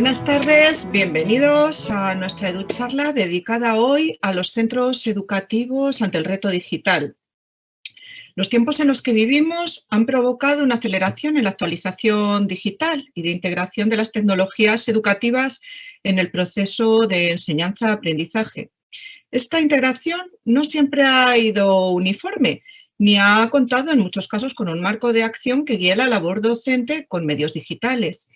Buenas tardes, bienvenidos a nuestra EduCharla dedicada hoy a los centros educativos ante el reto digital. Los tiempos en los que vivimos han provocado una aceleración en la actualización digital y de integración de las tecnologías educativas en el proceso de enseñanza-aprendizaje. Esta integración no siempre ha ido uniforme, ni ha contado en muchos casos con un marco de acción que guíe la labor docente con medios digitales.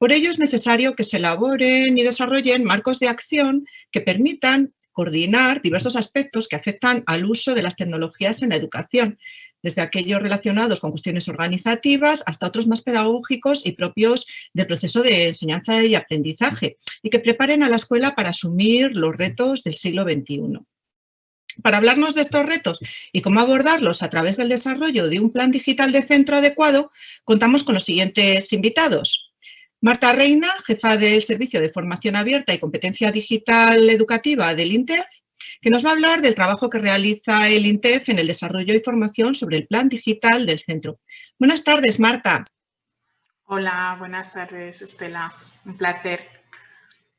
Por ello es necesario que se elaboren y desarrollen marcos de acción que permitan coordinar diversos aspectos que afectan al uso de las tecnologías en la educación, desde aquellos relacionados con cuestiones organizativas hasta otros más pedagógicos y propios del proceso de enseñanza y aprendizaje, y que preparen a la escuela para asumir los retos del siglo XXI. Para hablarnos de estos retos y cómo abordarlos a través del desarrollo de un plan digital de centro adecuado, contamos con los siguientes invitados. Marta Reina, jefa del Servicio de Formación Abierta y Competencia Digital Educativa del INTEF, que nos va a hablar del trabajo que realiza el INTEF en el desarrollo y formación sobre el plan digital del centro. Buenas tardes, Marta. Hola, buenas tardes, Estela. Un placer.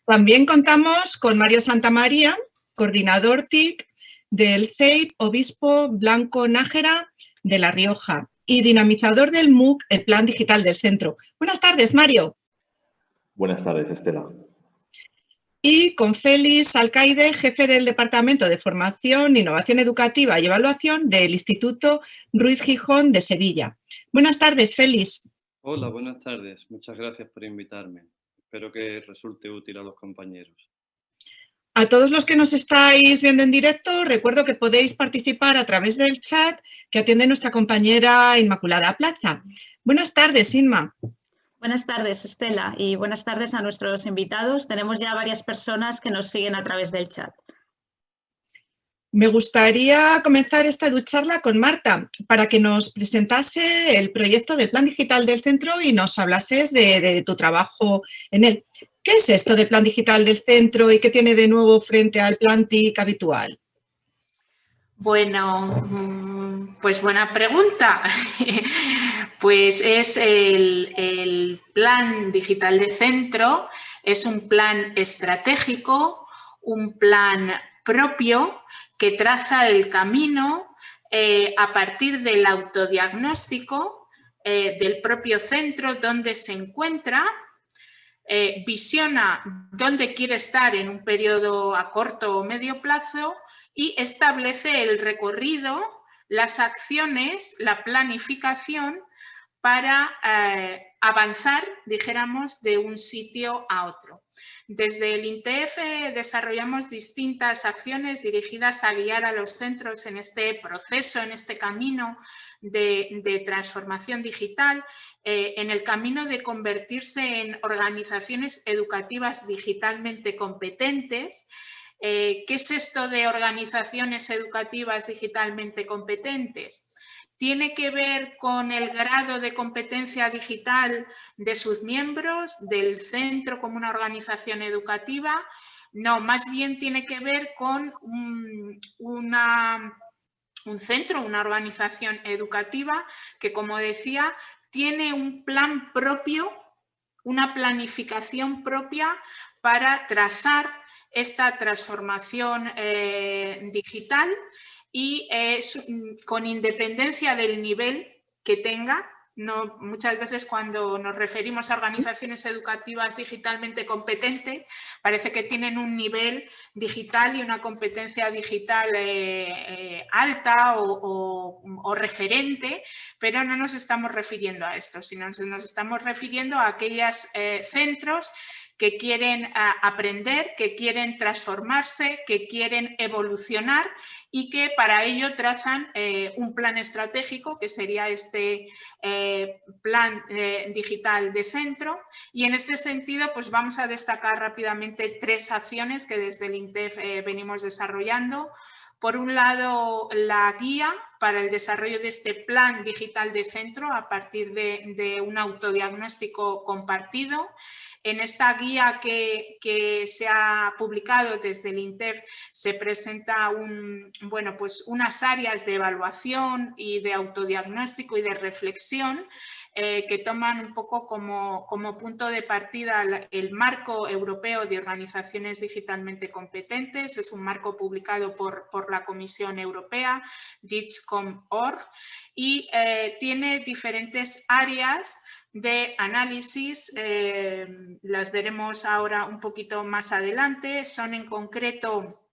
También contamos con Mario Santamaría, coordinador TIC del CEIP Obispo Blanco Nájera de La Rioja y dinamizador del MOOC, el Plan Digital del Centro. Buenas tardes, Mario. Buenas tardes, Estela. Y con Félix Alcaide, jefe del Departamento de Formación, Innovación Educativa y Evaluación del Instituto Ruiz Gijón de Sevilla. Buenas tardes, Félix. Hola, buenas tardes. Muchas gracias por invitarme. Espero que resulte útil a los compañeros. A todos los que nos estáis viendo en directo, recuerdo que podéis participar a través del chat que atiende nuestra compañera Inmaculada Plaza. Buenas tardes, Inma. Buenas tardes, Estela, y buenas tardes a nuestros invitados. Tenemos ya varias personas que nos siguen a través del chat. Me gustaría comenzar esta ducharla con Marta para que nos presentase el proyecto del Plan Digital del Centro y nos hablases de, de, tu trabajo en él. ¿Qué es esto del Plan Digital del Centro y qué tiene de nuevo frente al Plan TIC habitual? Bueno, mm, pues buena pregunta. Pues es el, plan digital de centro, es un plan estratégico, un plan propio que traza el camino eh, a partir del autodiagnóstico eh, del propio centro donde se encuentra, eh, visiona dónde quiere estar en un periodo a corto o medio plazo y establece el recorrido, las acciones, la planificación para eh, avanzar, dijéramos, de un sitio a otro. Desde el INTEF desarrollamos distintas acciones dirigidas a guiar a los centros en este proceso, en este camino de, transformación digital, eh, en el camino de convertirse en organizaciones educativas digitalmente competentes, eh, ¿Qué es esto de organizaciones educativas digitalmente competentes? tiene que ver con el grado de competencia digital de sus miembros, del centro como una organización educativa. No, más bien tiene que ver con un, un centro, una organización educativa que, como decía, tiene un plan propio, una planificación propia para trazar esta transformación eh, digital y mm, con independencia del nivel que tenga, muchas veces cuando nos referimos a organizaciones educativas digitalmente competentes, parece que tienen un nivel digital y una competencia digital eh, eh, alta o, referente, pero no nos estamos refiriendo a esto, sino nos estamos refiriendo a aquellos centros que quieren ah, aprender, que quieren transformarse, que quieren evolucionar y que para ello trazan eh, un plan estratégico que sería este eh, plan eh, digital de centro y en este sentido pues vamos a destacar rápidamente tres acciones que desde el INTEF venimos desarrollando. Por un lado, la guía para el desarrollo de este plan digital de centro a partir de un autodiagnóstico compartido. En esta guía que, se ha publicado desde el INTEF se presenta bueno, pues unas áreas de evaluación y de autodiagnóstico y de reflexión eh, que toman un poco como, como, punto de partida el marco europeo de organizaciones digitalmente competentes. Es un marco publicado por, por la Comisión Europea, DIGCOM.org, y eh, tiene diferentes áreas de análisis, eh, las veremos ahora un poquito más adelante, son en concreto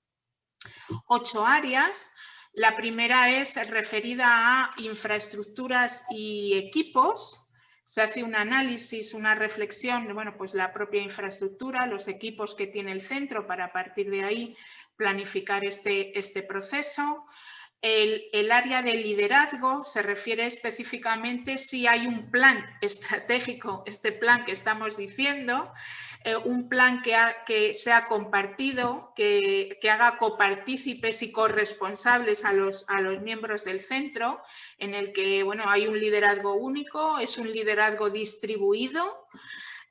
ocho áreas. La primera es referida a infraestructuras y equipos. Se hace un análisis, una reflexión bueno, pues la propia infraestructura, los equipos que tiene el centro para a partir de ahí planificar este, este proceso. El, área de liderazgo se refiere específicamente si hay un plan estratégico, este plan que estamos diciendo, eh, un plan que, que sea compartido, que, haga copartícipes y corresponsables a los, a los miembros del centro, en el que bueno, hay un liderazgo único, es un liderazgo distribuido.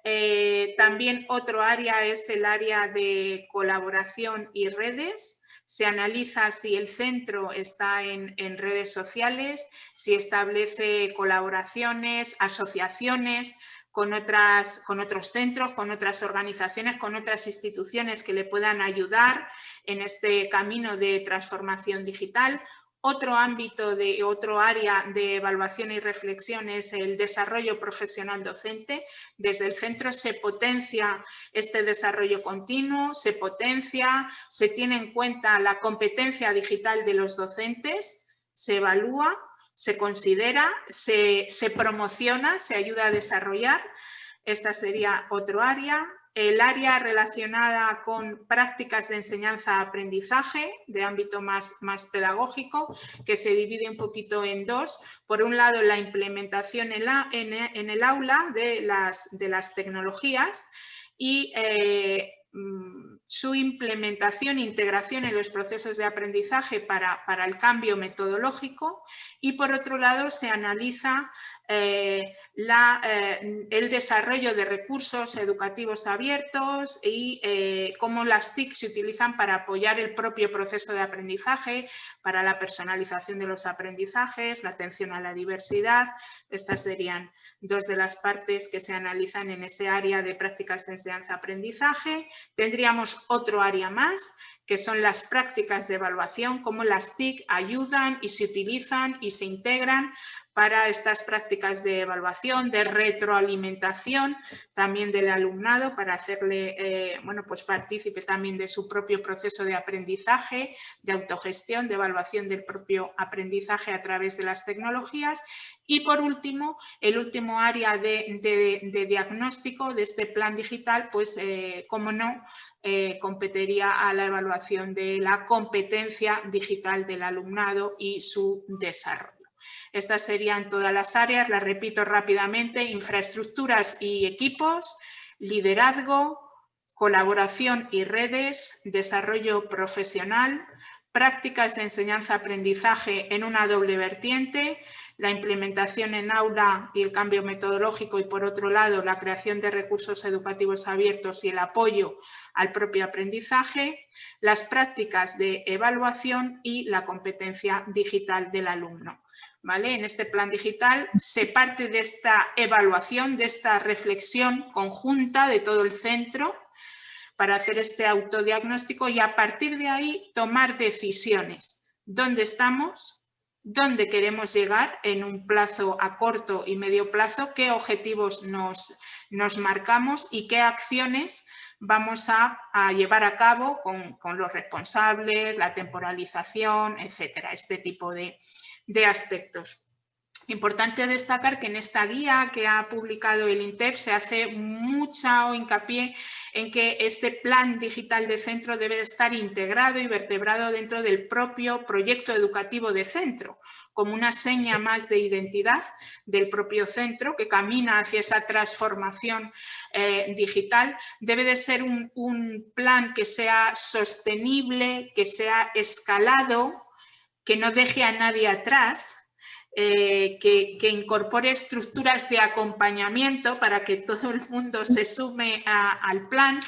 Eh, también otro área es el área de colaboración y redes, se analiza si el centro está en, redes sociales, si establece colaboraciones, asociaciones con, otras, con otros centros, con otras organizaciones, con otras instituciones que le puedan ayudar en este camino de transformación digital otro ámbito de otro área de evaluación y reflexión es el desarrollo profesional docente. Desde el centro se potencia este desarrollo continuo, se potencia, se tiene en cuenta la competencia digital de los docentes, se evalúa, se considera, se, se promociona, se ayuda a desarrollar. Esta sería otro área el área relacionada con prácticas de enseñanza-aprendizaje de ámbito más, más, pedagógico, que se divide un poquito en dos. Por un lado, la implementación en, la, en, el aula de las, de las tecnologías y eh, mm, su implementación e integración en los procesos de aprendizaje para, para, el cambio metodológico y por otro lado se analiza eh, eh, el desarrollo de recursos educativos abiertos y eh, cómo las TIC se utilizan para apoyar el propio proceso de aprendizaje, para la personalización de los aprendizajes, la atención a la diversidad. Estas serían dos de las partes que se analizan en ese área de prácticas de enseñanza-aprendizaje. Tendríamos otro área más, que son las prácticas de evaluación, cómo las TIC ayudan y se utilizan y se integran para estas prácticas de evaluación, de retroalimentación también del alumnado para hacerle, eh, bueno, pues también de su propio proceso de aprendizaje, de autogestión, de evaluación del propio aprendizaje a través de las tecnologías. Y por último, el último área de, diagnóstico de este plan digital, pues, eh, como no, eh, competiría a la evaluación de la competencia digital del alumnado y su desarrollo. Estas serían todas las áreas, las repito rápidamente, infraestructuras y equipos, liderazgo, colaboración y redes, desarrollo profesional, prácticas de enseñanza-aprendizaje en una doble vertiente, la implementación en aula y el cambio metodológico y por otro lado la creación de recursos educativos abiertos y el apoyo al propio aprendizaje, las prácticas de evaluación y la competencia digital del alumno. En este plan digital se parte de esta evaluación, de esta reflexión conjunta de todo el centro para hacer este autodiagnóstico y a partir de ahí tomar decisiones. ¿Dónde estamos? ¿Dónde queremos llegar en un plazo a corto y medio plazo? ¿Qué objetivos nos, nos marcamos y qué acciones vamos a, llevar a cabo con, con, los responsables, la temporalización, etcétera, este tipo de, de aspectos. Importante destacar que en esta guía que ha publicado el INTEP se hace mucha hincapié en que este plan digital de centro debe estar integrado y vertebrado dentro del propio proyecto educativo de centro, como una seña más de identidad del propio centro que camina hacia esa transformación eh, digital. Debe de ser un plan que sea sostenible, que sea escalado, que no deje a nadie atrás, eh, que, incorpore estructuras de acompañamiento para que todo el mundo se sume al plan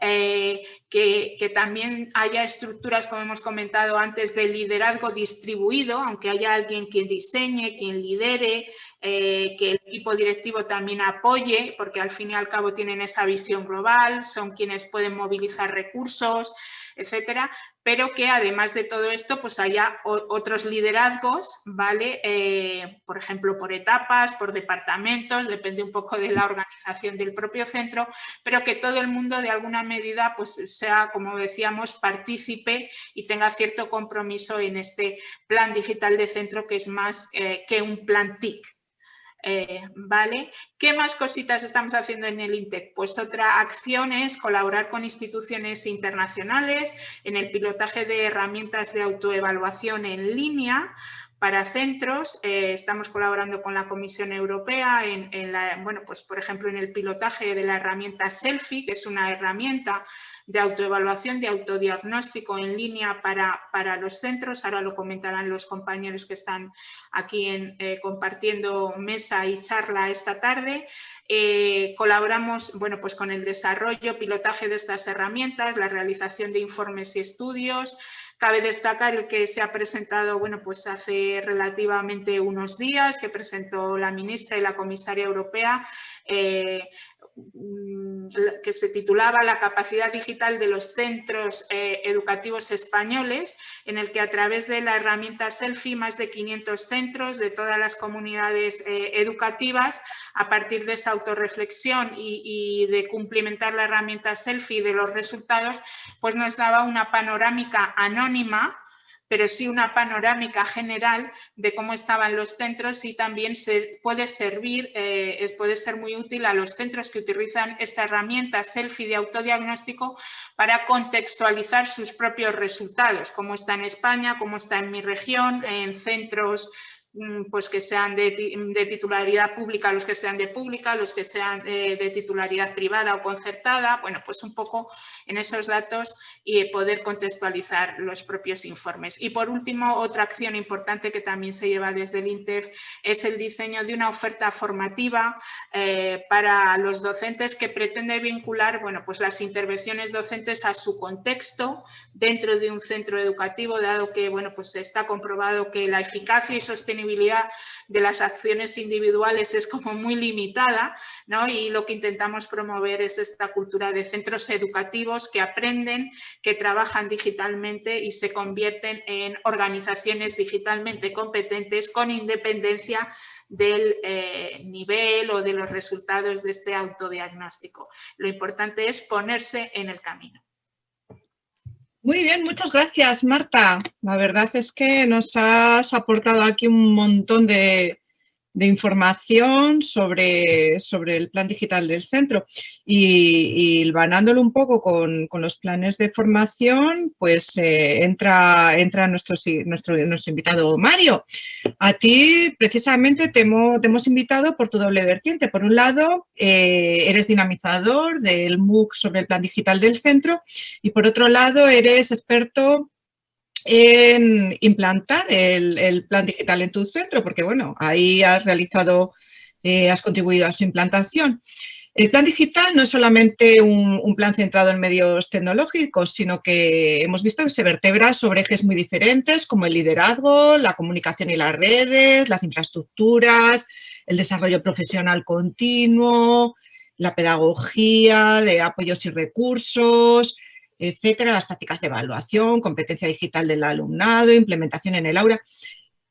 eh, que, también haya estructuras, como hemos comentado antes, de liderazgo distribuido, aunque haya alguien quien diseñe, quien lidere, eh, que el equipo directivo también apoye, porque al fin y al cabo tienen esa visión global, son quienes pueden movilizar recursos, etcétera, pero que además de todo esto pues haya otros liderazgos, ¿vale? Eh, por ejemplo, por etapas, por departamentos, depende un poco de la organización del propio centro, pero que todo el mundo de alguna medida pues sea, como decíamos, partícipe y tenga cierto compromiso en este plan digital de centro que es más eh, que un plan TIC, eh, ¿Vale? ¿Qué más cositas estamos haciendo en el INTEC? Pues otra acción es colaborar con instituciones internacionales en el pilotaje de herramientas de autoevaluación en línea para centros. Eh, estamos colaborando con la Comisión Europea en, la, bueno, pues por ejemplo en el pilotaje de la herramienta Selfie, que es una herramienta de autoevaluación, de autodiagnóstico en línea para, para los centros. Ahora lo comentarán los compañeros que están aquí en, eh, compartiendo mesa y charla esta tarde. Eh, colaboramos bueno, pues con el desarrollo, pilotaje de estas herramientas, la realización de informes y estudios, Cabe destacar el que se ha presentado bueno, pues hace relativamente unos días, que presentó la ministra y la comisaria europea, eh, que se titulaba La capacidad digital de los centros eh, educativos españoles, en el que a través de la herramienta Selfie, más de 500 centros de todas las comunidades eh, educativas, a partir de esa autorreflexión y, y, de cumplimentar la herramienta Selfie de los resultados, pues nos daba una panorámica anónima pero sí una panorámica general de cómo estaban los centros y también se puede servir, eh, puede ser muy útil a los centros que utilizan esta herramienta selfie de autodiagnóstico para contextualizar sus propios resultados, cómo está en España, cómo está en mi región, en centros pues que sean de, titularidad pública, los que sean de pública, los que sean eh, de, titularidad privada o concertada, bueno, pues un poco en esos datos y poder contextualizar los propios informes. Y por último, otra acción importante que también se lleva desde el INTEF es el diseño de una oferta formativa eh, para los docentes que pretende vincular, bueno, pues las intervenciones docentes a su contexto dentro de un centro educativo, dado que, bueno, pues está comprobado que la eficacia y sostenibilidad de las acciones individuales es como muy limitada ¿no? y lo que intentamos promover es esta cultura de centros educativos que aprenden, que trabajan digitalmente y se convierten en organizaciones digitalmente competentes con independencia del eh, nivel o de los resultados de este autodiagnóstico. Lo importante es ponerse en el camino. Muy bien, muchas gracias, Marta. La verdad es que nos has aportado aquí un montón de, de información sobre, sobre, el plan digital del centro y, y un poco con, con, los planes de formación, pues eh, entra, entra nuestro, nuestro, nuestro, invitado Mario. A ti precisamente te hemos, te hemos, invitado por tu doble vertiente. Por un lado, eh, eres dinamizador del MOOC sobre el plan digital del centro y por otro lado, eres experto en implantar el, plan digital en tu centro, porque bueno, ahí has realizado, eh, has contribuido a su implantación. El plan digital no es solamente un, plan centrado en medios tecnológicos, sino que hemos visto que se vertebra sobre ejes muy diferentes como el liderazgo, la comunicación y las redes, las infraestructuras, el desarrollo profesional continuo, la pedagogía de apoyos y recursos, etcétera, las prácticas de evaluación, competencia digital del alumnado, implementación en el aula.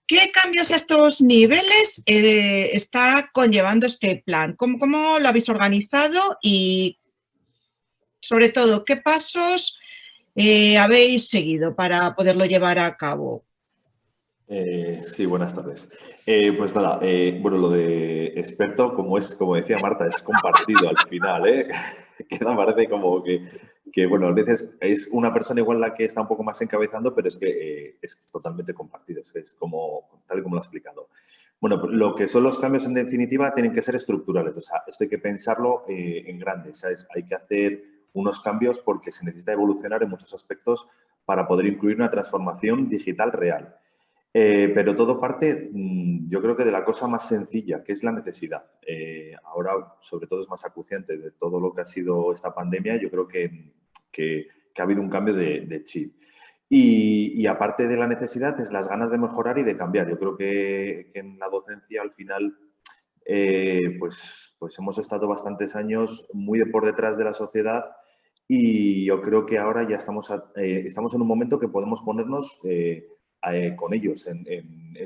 ¿Qué cambios a estos niveles eh, está conllevando este plan? ¿Cómo, lo habéis organizado y, sobre todo, qué pasos eh, habéis seguido para poderlo llevar a cabo? Eh, sí, buenas tardes. pues nada, bueno, lo de experto, como es, como decía Marta, es compartido al final. Queda parece como que que, bueno, a veces es una persona igual la que está un poco más encabezando, pero es que eh, es totalmente compartido, es, como, tal y como lo ha explicado. Bueno, lo que son los cambios en definitiva tienen que ser estructurales, o sea, esto hay que pensarlo eh, en grande, ¿sabes? Hay que hacer unos cambios porque se necesita evolucionar en muchos aspectos para poder incluir una transformación digital real. Eh, pero todo parte, mm, yo creo que de la cosa más sencilla, que es la necesidad. ahora, sobre todo, es más acuciante de todo lo que ha sido esta pandemia. Yo creo que que, ha habido un cambio de, chip. Y, aparte de la necesidad, es las ganas de mejorar y de cambiar. Yo creo que, en la docencia al final eh, pues, pues hemos estado bastantes años muy por detrás de la sociedad y yo creo que ahora ya estamos, eh, estamos en un momento que podemos ponernos eh, con ellos en,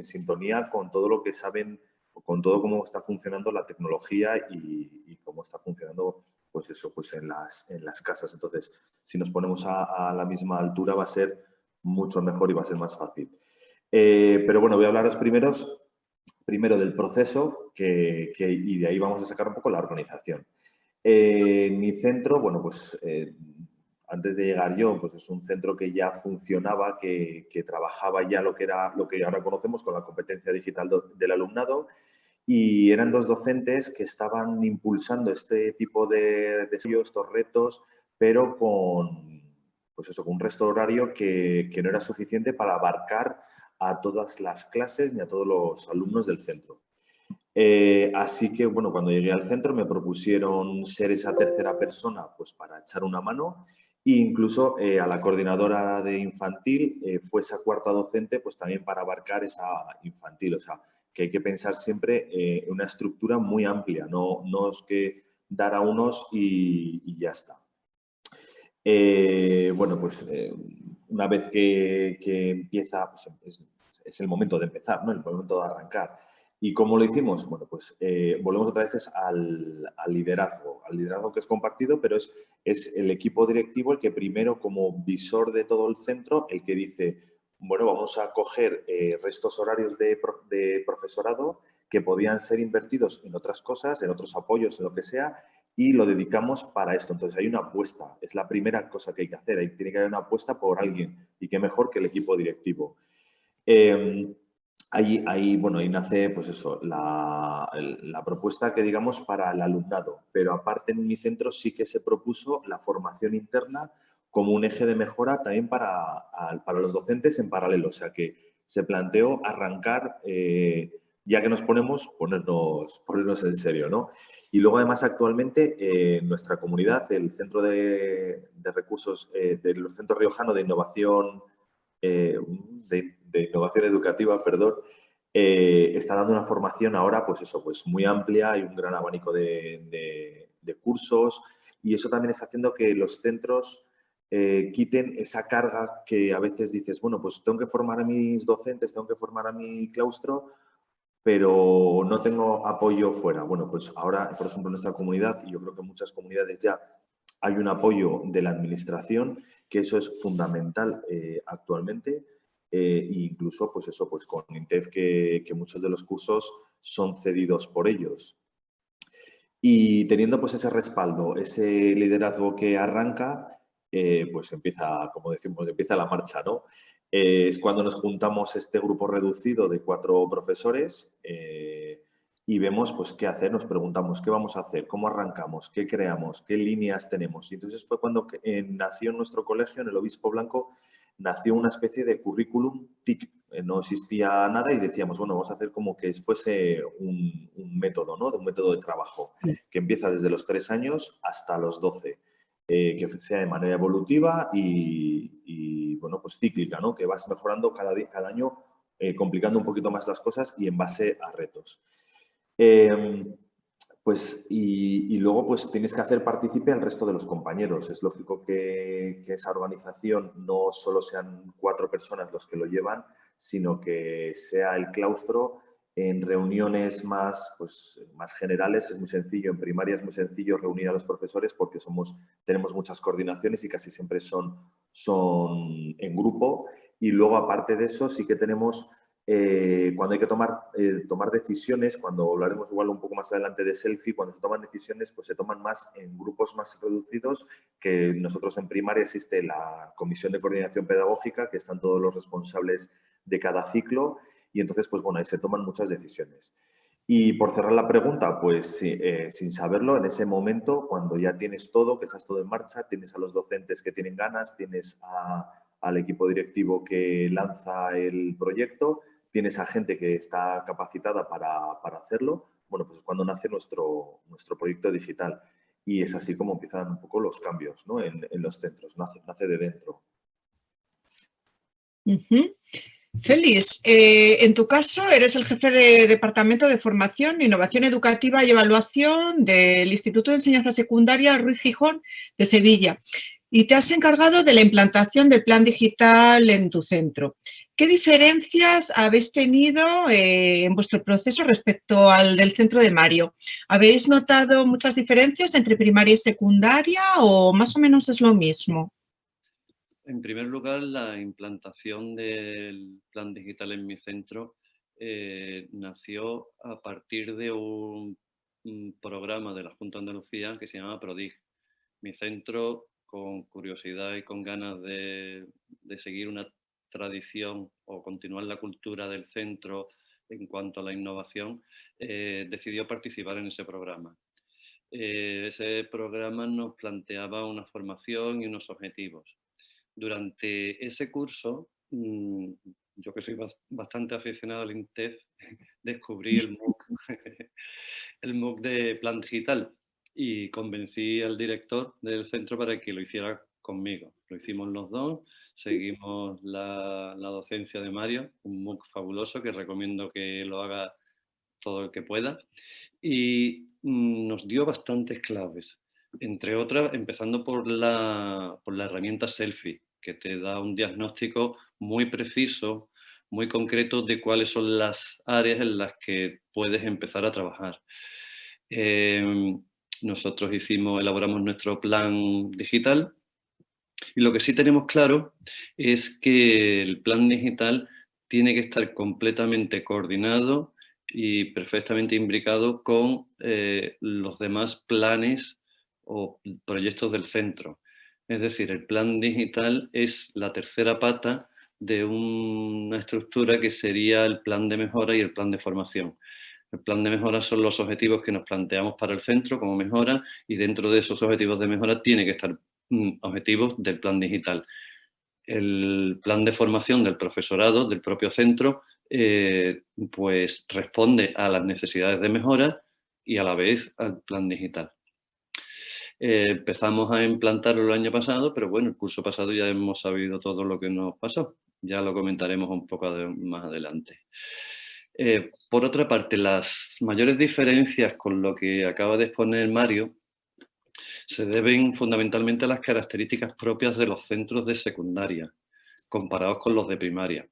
sintonía con todo lo que saben, con todo cómo está funcionando la tecnología y, cómo está funcionando pues eso, pues en las, en las casas. Entonces, si nos ponemos a, la misma altura va a ser mucho mejor y va a ser más fácil. Eh, pero bueno, voy a hablaros primeros, primero del proceso que, y de ahí vamos a sacar un poco la organización. Eh, mi centro, bueno, pues eh, antes de llegar yo, pues es un centro que ya funcionaba, que, trabajaba ya lo que era lo que ahora conocemos con la competencia digital del alumnado y eran dos docentes que estaban impulsando este tipo de desafíos, estos retos, pero con, pues eso, con un resto horario que, que no era suficiente para abarcar a todas las clases ni a todos los alumnos del centro. Eh, así que, bueno, cuando llegué al centro me propusieron ser esa tercera persona pues para echar una mano e incluso eh, a la coordinadora de infantil eh, fue esa cuarta docente pues también para abarcar esa infantil. O sea, que hay que pensar siempre en una estructura muy amplia, no, no es que dar a unos y, ya está. bueno, pues una vez que, empieza, pues, es, es, el momento de empezar, ¿no? el momento de arrancar. ¿Y cómo lo hicimos? Bueno, pues eh, volvemos otra vez al, liderazgo, al liderazgo que es compartido, pero es, es el equipo directivo el que primero, como visor de todo el centro, el que dice, bueno, vamos a coger eh, restos horarios de, profesorado que podían ser invertidos en otras cosas, en otros apoyos, en lo que sea, y lo dedicamos para esto. Entonces hay una apuesta, es la primera cosa que hay que hacer, tiene que haber una apuesta por alguien y qué mejor que el equipo directivo. Em, Ahí, bueno, ahí nace pues eso, la, propuesta que digamos para el alumnado, pero aparte en mi centro sí que se propuso la formación interna como un eje de mejora también para, para los docentes en paralelo, o sea que se planteó arrancar, eh, ya que nos ponemos, ponernos, ponernos en serio, ¿no? Y luego además actualmente eh, nuestra comunidad, el Centro de, Recursos, eh, del Centro Riojano de Innovación, de, de innovación educativa, perdón, eh, está dando una formación ahora, pues eso, pues muy amplia, hay un gran abanico de, cursos y eso también está haciendo que los centros eh, quiten esa carga que a veces dices, bueno, pues tengo que formar a mis docentes, tengo que formar a mi claustro, pero no tengo apoyo fuera. Bueno, pues ahora, por ejemplo, en nuestra comunidad, y yo creo que en muchas comunidades ya hay un apoyo de la administración, que eso es fundamental eh, actualmente, e incluso pues eso, pues con INTEF que, muchos de los cursos son cedidos por ellos. Y teniendo pues ese respaldo, ese liderazgo que arranca, eh, pues empieza, como decimos, empieza la marcha, ¿no? Eh, es cuando nos juntamos este grupo reducido de cuatro profesores y vemos pues qué hacer, nos preguntamos qué vamos a hacer, cómo arrancamos, qué creamos, qué líneas tenemos. Y entonces fue cuando nació nuestro colegio, en el Obispo Blanco, nació una especie de currículum TIC. Eh, no existía nada y decíamos, bueno, vamos a hacer como que fuese un, método, ¿no? De un método de trabajo que empieza desde los tres años hasta los doce. Eh, que sea de manera evolutiva y, bueno, pues cíclica, ¿no? Que vas mejorando cada, cada año, eh, complicando un poquito más las cosas y en base a retos. Em, pues, y, luego pues tienes que hacer partícipe al resto de los compañeros. Es lógico que, esa organización no solo sean cuatro personas los que lo llevan, sino que sea el claustro en reuniones más, pues, más generales. Es muy sencillo, en primaria es muy sencillo reunir a los profesores porque somos, tenemos muchas coordinaciones y casi siempre son, son en grupo. Y luego, aparte de eso, sí que tenemos eh, cuando hay que tomar, eh, tomar decisiones, cuando hablaremos igual un poco más adelante de selfie, cuando se toman decisiones, pues se toman más en grupos más reducidos que nosotros en primaria existe la comisión de coordinación pedagógica, que están todos los responsables de cada ciclo y entonces, pues bueno, ahí se toman muchas decisiones. Y por cerrar la pregunta, pues eh, sin saberlo, en ese momento, cuando ya tienes todo, que estás todo en marcha, tienes a los docentes que tienen ganas, tienes al equipo directivo que lanza el proyecto, tienes a gente que está capacitada para, hacerlo, bueno, pues es cuando nace nuestro, nuestro proyecto digital. y es así como empiezan un poco los cambios ¿no? en, los centros, nace, nace de dentro. Félix, eh, en tu caso eres el jefe de Departamento de Formación, Innovación Educativa y Evaluación del Instituto de Enseñanza Secundaria Ruiz Gijón de Sevilla y te has encargado de la implantación del plan digital en tu centro. ¿Qué diferencias habéis tenido eh, en vuestro proceso respecto al del centro de Mario? ¿Habéis notado muchas diferencias entre primaria y secundaria o más o menos es lo mismo? En primer lugar, la implantación del plan digital en mi centro eh, nació a partir de un, programa de la Junta de Andalucía que se llama PRODIG. Mi centro, con curiosidad y con ganas de, de seguir una tradición o continuar la cultura del centro en cuanto a la innovación, eh, decidió participar en ese programa. Eh, ese programa nos planteaba una formación y unos objetivos. Durante ese curso, mm, yo que soy bastante aficionado al INTEF, descubrí el MOOC, el MOOC de Plan Digital y convencí al director del centro para que lo hiciera conmigo. Lo hicimos los dos seguimos la, docencia de Mario, un MOOC fabuloso que recomiendo que lo haga todo el que pueda. Y mm, nos dio bastantes claves, entre otras, empezando por la, por la herramienta Selfie, que te da un diagnóstico muy preciso, muy concreto de cuáles son las áreas en las que puedes empezar a trabajar. Em, nosotros hicimos, elaboramos nuestro plan digital y lo que sí tenemos claro es que el plan digital tiene que estar completamente coordinado y perfectamente imbricado con eh, los demás planes o proyectos del centro. Es decir, el plan digital es la tercera pata de una estructura que sería el plan de mejora y el plan de formación. El plan de mejora son los objetivos que nos planteamos para el centro como mejora y dentro de esos objetivos de mejora tiene que estar objetivos del plan digital. El plan de formación del profesorado del propio centro eh, pues responde a las necesidades de mejora y a la vez al plan digital. Eh, empezamos a implantarlo el año pasado, pero bueno, el curso pasado ya hemos sabido todo lo que nos pasó. Ya lo comentaremos un poco más adelante. Eh, por otra parte, las mayores diferencias con lo que acaba de exponer Mario se deben fundamentalmente a las características propias de los centros de secundaria, comparados con los de primaria.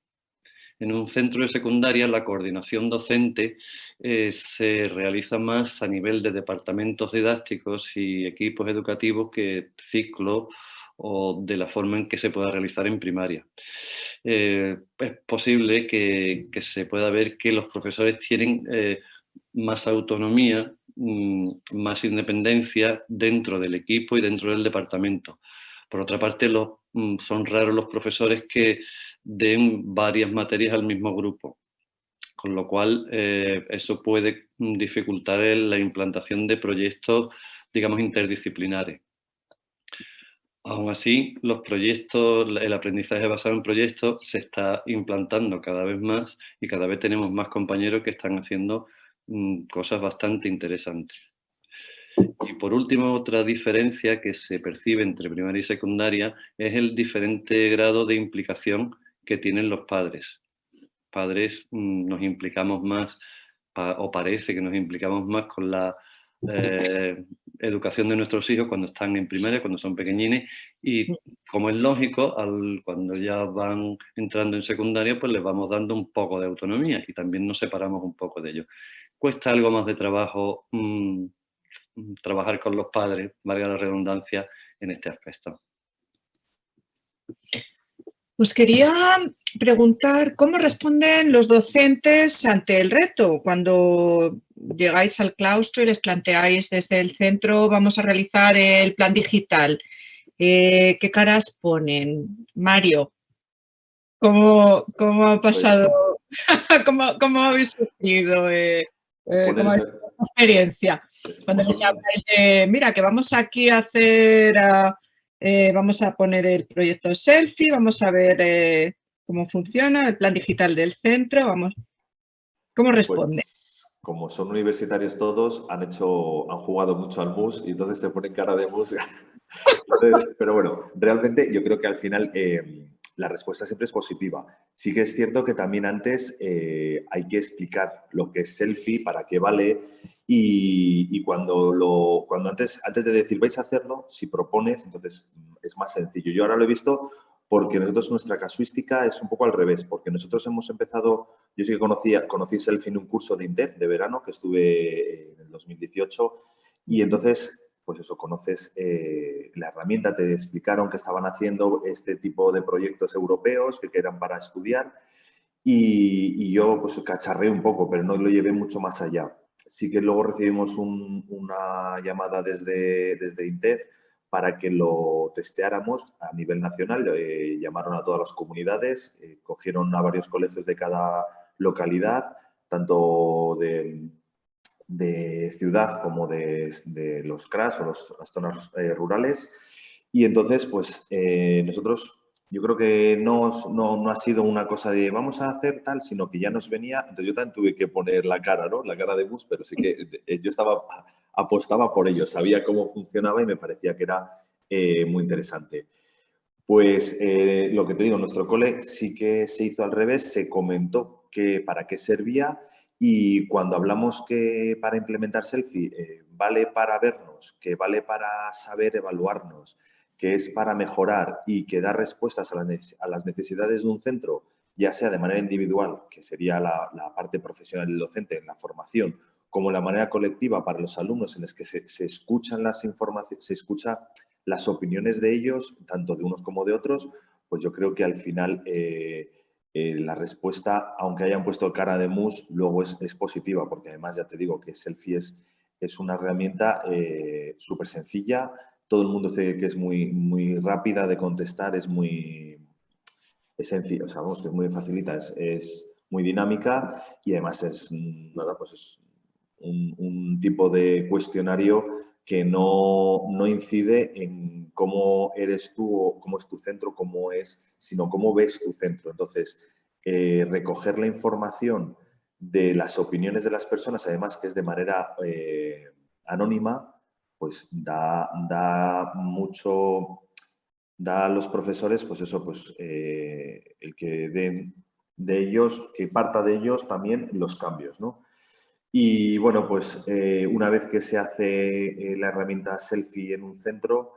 En un centro de secundaria la coordinación docente eh, se realiza más a nivel de departamentos didácticos y equipos educativos que ciclo o de la forma en que se pueda realizar en primaria. Eh, es posible que, se pueda ver que los profesores tienen eh, más autonomía más independencia dentro del equipo y dentro del departamento. Por otra parte, mm, son raros los profesores que den varias materias al mismo grupo, con lo cual eh, eso puede mm, dificultar la implantación de proyectos, digamos, interdisciplinares. Aún así, los proyectos, el aprendizaje basado en proyectos se está implantando cada vez más y cada vez tenemos más compañeros que están haciendo Mm, cosas bastante interesantes. Y por último, otra diferencia que se percibe entre primaria y secundaria es el diferente grado de implicación que tienen los padres. Padres mm, nos implicamos más, o parece que nos implicamos más con la eh, educación de nuestros hijos cuando están en primaria, cuando son pequeñines, y como es lógico, al, cuando ya van entrando en secundaria, pues les vamos dando un poco de autonomía y también nos separamos un poco de ellos cuesta algo más de trabajo mm, trabajar con los padres, valga la redundancia, en este aspecto. Pues quería preguntar cómo responden los docentes ante el reto cuando llegáis al claustro y les planteáis desde el centro vamos a realizar el plan digital. Eh, ¿Qué caras ponen? Mario, ¿cómo, cómo ha pues pasado? ¿Cómo, ¿Cómo, habéis sufrido eh, eh, ¿Cómo es experiencia? Cuando me mira, que vamos aquí a hacer, eh, vamos a poner el proyecto selfie, vamos a ver eh, cómo funciona, el plan digital del centro, vamos. ¿Cómo responde? Pues, como son universitarios todos, han hecho, han jugado mucho al mus y entonces te ponen cara de mus. pero bueno, realmente yo creo que al final la respuesta siempre es positiva. Sí que es cierto que también antes eh, hay que explicar lo que es selfie, para qué vale y, cuando, lo, cuando antes, antes de decir vais a hacerlo, si propones, entonces es más sencillo. Yo ahora lo he visto porque nosotros nuestra casuística es un poco al revés, porque nosotros hemos empezado, yo sí que conocía, conocí Selfie en un curso de INTEF de verano que estuve en el 2018 y entonces pues eso, conoces eh, la herramienta, te explicaron que estaban haciendo este tipo de proyectos europeos que eran para estudiar y, yo pues cacharré un poco, pero no lo llevé mucho más allá. Sí que luego recibimos una llamada desde, desde INTEF para que lo testeáramos a nivel nacional. Eh, llamaron a todas las comunidades, eh, cogieron a varios colegios de cada localidad, tanto de de ciudad como de, los CRAS o las zonas eh, rurales. Y entonces, pues eh, nosotros, yo creo que no, no, ha sido una cosa de vamos a hacer tal, sino que ya nos venía, entonces yo también tuve que poner la cara, ¿no? La cara de bus, pero sí que eh, yo estaba, apostaba por ello, sabía cómo funcionaba y me parecía que era muy interesante. Pues lo que te digo, nuestro cole sí que se hizo al revés, se comentó que para qué servía y cuando hablamos que para implementar selfie eh, vale para vernos, que vale para saber evaluarnos, que es para mejorar y que da respuestas a, las necesidades de un centro, ya sea de manera individual, que sería la, parte profesional del docente en la formación, como la manera colectiva para los alumnos en las que se, escuchan las informaciones, se escucha las opiniones de ellos, tanto de unos como de otros, pues yo creo que al final eh, eh, la respuesta, aunque hayan puesto cara de mus, luego es, positiva, porque además ya te digo que Selfie es, es una herramienta eh, súper sencilla, todo el mundo dice que es muy, muy rápida de contestar, es muy es sencilla, o sea, que es muy facilita, es, muy dinámica y además es, nada, pues es un tipo de cuestionario que no, no, incide en cómo eres tú o cómo es tu centro, cómo es, sino cómo ves tu centro. Entonces, eh, recoger la información de las opiniones de las personas, además que es de manera eh, anónima, pues da, da, mucho, da a los profesores, pues eso, pues eh, el que den de ellos, que parta de ellos también los cambios, ¿no? Y bueno, pues eh, una vez que se hace eh, la herramienta selfie en un centro,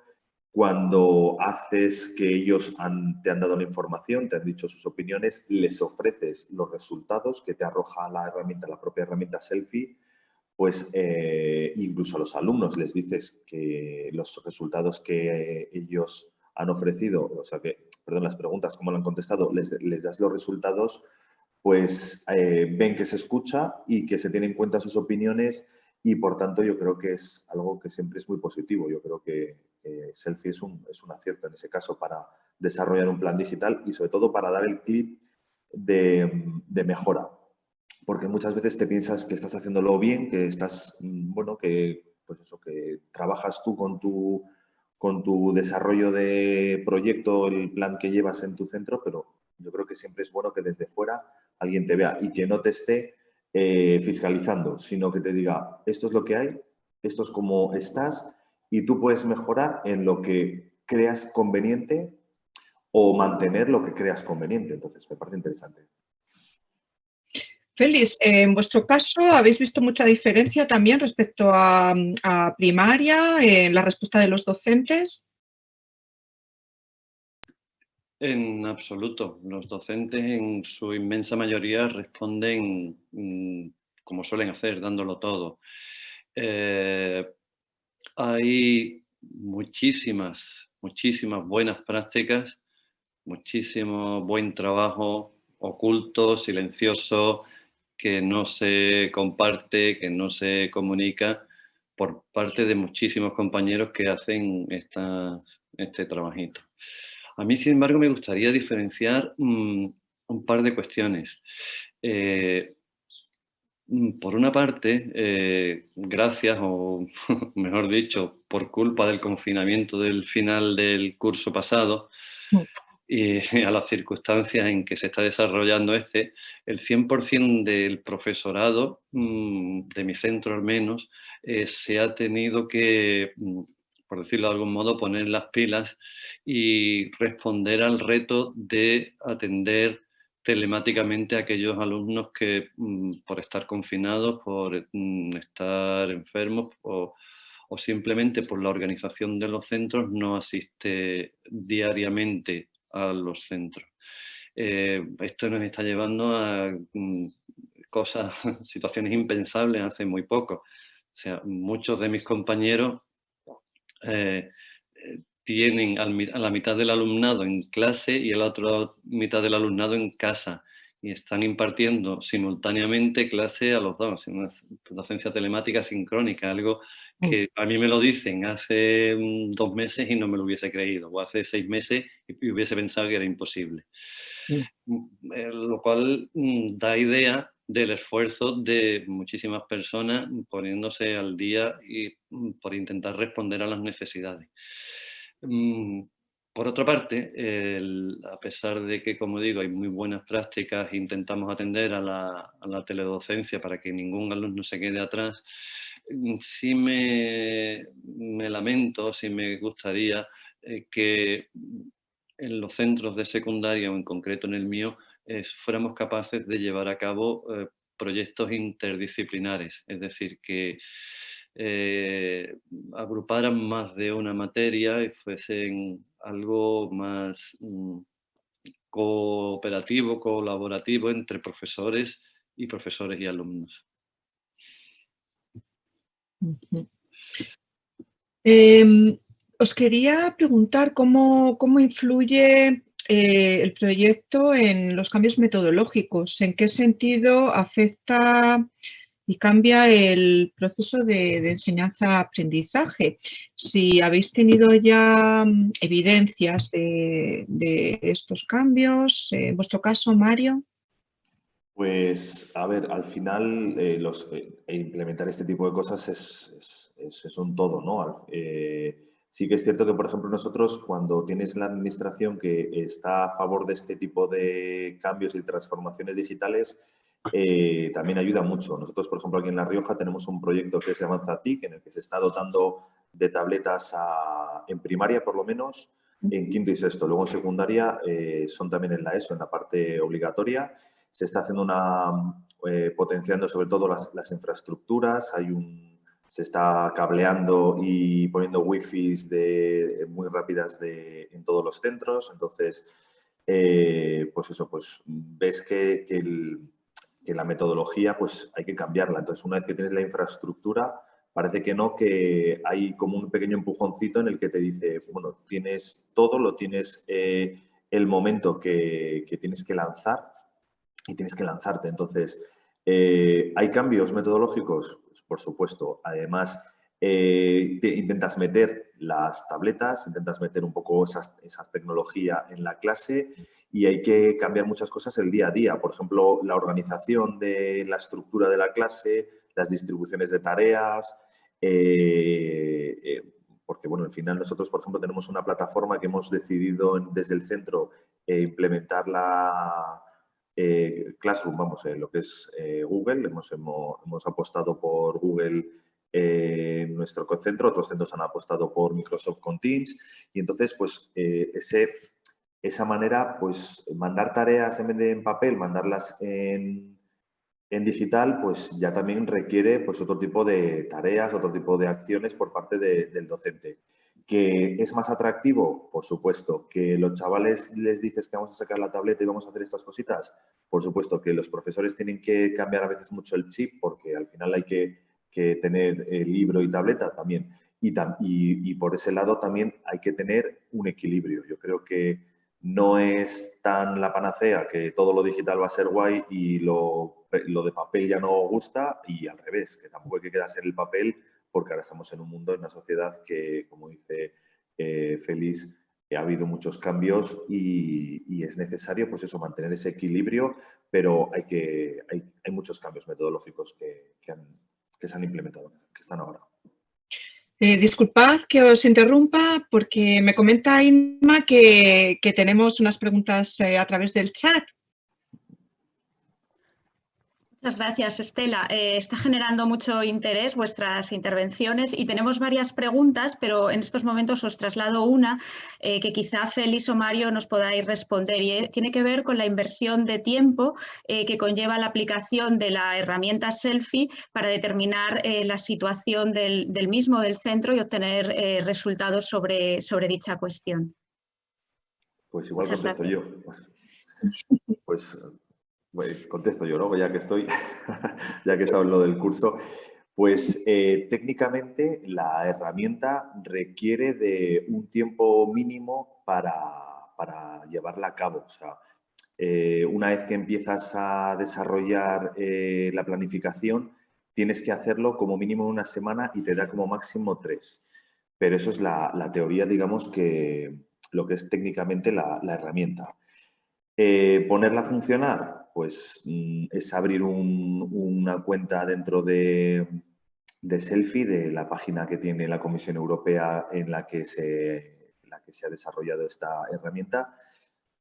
cuando haces que ellos te han dado la información, te han dicho sus opiniones, les ofreces los resultados que te arroja la herramienta, la propia herramienta selfie, pues eh, incluso a los alumnos les dices que los resultados que ellos han ofrecido, o sea que, perdón, las preguntas, cómo lo han contestado, les das los resultados pues eh, ven que se escucha y que se tienen en cuenta sus opiniones y por tanto yo creo que es algo que siempre es muy positivo. Yo creo que Selfie es un, es un acierto en ese caso para desarrollar un plan digital y sobre todo para dar el clip de, mejora. Porque muchas veces te piensas que estás haciéndolo bien, que estás, mm, bueno, que pues eso, que trabajas tú con tu, con tu desarrollo de proyecto, el plan que llevas en tu centro, pero yo creo que siempre es bueno que desde fuera alguien te vea y que no te esté eh, fiscalizando, sino que te diga, esto es lo que hay, esto es como estás y tú puedes mejorar en lo que creas conveniente o mantener lo que creas conveniente. Entonces, me parece interesante. Félix, en vuestro caso, ¿habéis visto mucha diferencia también respecto a, a primaria en la respuesta de los docentes? En absoluto. Los docentes en su inmensa mayoría responden mm, como suelen hacer, dándolo todo. Eh, hay muchísimas, muchísimas buenas prácticas, muchísimo buen trabajo oculto, silencioso, que no se comparte, que no se comunica por parte de muchísimos compañeros que hacen este trabajito. A mí, sin embargo, me gustaría diferenciar mm, un par de cuestiones. Eh, mm, por una parte, eh, gracias, o mejor dicho, por culpa del confinamiento del final del curso pasado, mm. y a las circunstancias en que se está desarrollando este, el 100% del profesorado, de mi centro al menos, eh, se ha tenido que, por decirlo de algún modo, poner las pilas y responder al reto de atender telemáticamente a aquellos alumnos que mm, por estar confinados, por estar enfermos o, o simplemente por la organización de los centros no asiste diariamente a los centros. Eh, esto nos está llevando a mm, cosas, situaciones impensables hace muy poco. O sea, muchos de mis compañeros eh, tienen a la mitad del alumnado en clase y a la otra mitad del alumnado en casa y están impartiendo simultáneamente clase a los dos, una docencia telemática sincrónica, algo mm. que a mí me lo dicen hace mm, dos meses y no me lo hubiese creído, o hace seis meses y hubiese pensado que era imposible. Mm. Eh, lo cual da idea del esfuerzo de muchísimas personas poniéndose al día y por intentar responder a las necesidades. Por otra parte, a pesar de que, como digo, hay muy buenas prácticas, intentamos atender a la, teledocencia para que ningún alumno se quede atrás, mm, sí me, lamento, sí me gustaría eh, que en los centros de secundaria, o en concreto en el mío, fuéramos capaces de llevar a cabo eh, proyectos interdisciplinares, es decir, que eh, agruparan más de una materia y fuesen algo más mm, cooperativo, colaborativo entre profesores y profesores y alumnos. Em, os quería preguntar cómo, influye eh, el proyecto en los cambios metodológicos, en qué sentido afecta y cambia el proceso de, enseñanza-aprendizaje. Si habéis tenido ya mm, evidencias de, estos cambios, en vuestro caso, Mario. Pues, a ver, al final eh, los, eh, implementar este tipo de cosas es, un todo, ¿no? Sí que es cierto que, por ejemplo, nosotros cuando tienes la administración que está a favor de este tipo de cambios y transformaciones digitales, eh, también ayuda mucho. Nosotros, por ejemplo, aquí en La Rioja tenemos un proyecto que se llama TIC, en el que se está dotando de tabletas en primaria, por lo menos, en quinto y sexto. Luego en secundaria eh, son también en la ESO, en la parte obligatoria. Se está haciendo una, eh, potenciando sobre todo las, infraestructuras. Hay un, se está cableando y poniendo wifi de, muy rápidas en todos los centros. Entonces, pues eso, pues ves que, que que la metodología pues hay que cambiarla. Entonces, una vez que tienes la infraestructura, parece que no, que hay como un pequeño empujoncito en el que te dice, bueno, tienes todo, lo tienes eh, el momento que, tienes que lanzar y tienes que lanzarte. Entonces, eh, ¿hay cambios metodológicos? Pues, por supuesto. Además, eh, intentas meter las tabletas, intentas meter un poco esa tecnología en la clase y hay que cambiar muchas cosas el día a día. Por ejemplo, la organización de la estructura de la clase, las distribuciones de tareas, eh, porque bueno, al final nosotros, por ejemplo, tenemos una plataforma que hemos decidido desde el centro implementar la Classroom, vamos, lo que es Google, hemos, apostado por Google en nuestro centro, otros centros han apostado por Microsoft con Teams y entonces pues eh, ese, esa manera pues mandar tareas en vez de en papel, mandarlas en, en, digital pues ya también requiere pues otro tipo de tareas, otro tipo de acciones por parte del docente. ¿Que es más atractivo? Por supuesto. ¿Que los chavales les dices que vamos a sacar la tableta y vamos a hacer estas cositas? Por supuesto. ¿Que los profesores tienen que cambiar a veces mucho el chip porque al final hay que que tener el libro y tableta también. Y, y, por ese lado también hay que tener un equilibrio. Yo creo que no es tan la panacea que todo lo digital va a ser guay y lo, lo de papel ya no gusta y al revés, que tampoco hay que quedarse en el papel porque ahora estamos en un mundo, en una sociedad que, como dice eh, Félix, ha habido muchos cambios y, es necesario, pues eso, mantener ese equilibrio, pero hay, que, hay, hay muchos cambios metodológicos que, que se han implementado, que están ahora. Eh, disculpad que os interrumpa porque me comenta Inma que, tenemos unas preguntas eh, a través del chat. Muchas gracias, Estela. Eh, está generando mucho interés vuestras intervenciones y tenemos varias preguntas, pero en estos momentos os traslado una eh, que quizá Félix o Mario nos podáis responder y eh, tiene que ver con la inversión de tiempo que conlleva la aplicación de la herramienta Selfie para determinar la situación del, mismo, del centro y obtener resultados sobre, sobre dicha cuestión. Pues igual contesto yo. Pues pues contesto yo, ¿no? Ya que estoy, ya que estado en lo del curso. Pues eh, técnicamente la herramienta requiere de un tiempo mínimo para, llevarla a cabo. O sea, eh, una vez que empiezas a desarrollar eh, la planificación, tienes que hacerlo como mínimo una semana y te da como máximo tres. Pero eso es la, teoría, digamos, que lo que es técnicamente la, herramienta. ponerla a funcionar, pues mm, es abrir una cuenta dentro de, Selfie, de la página que tiene la Comisión Europea en la que se, la que se ha desarrollado esta herramienta.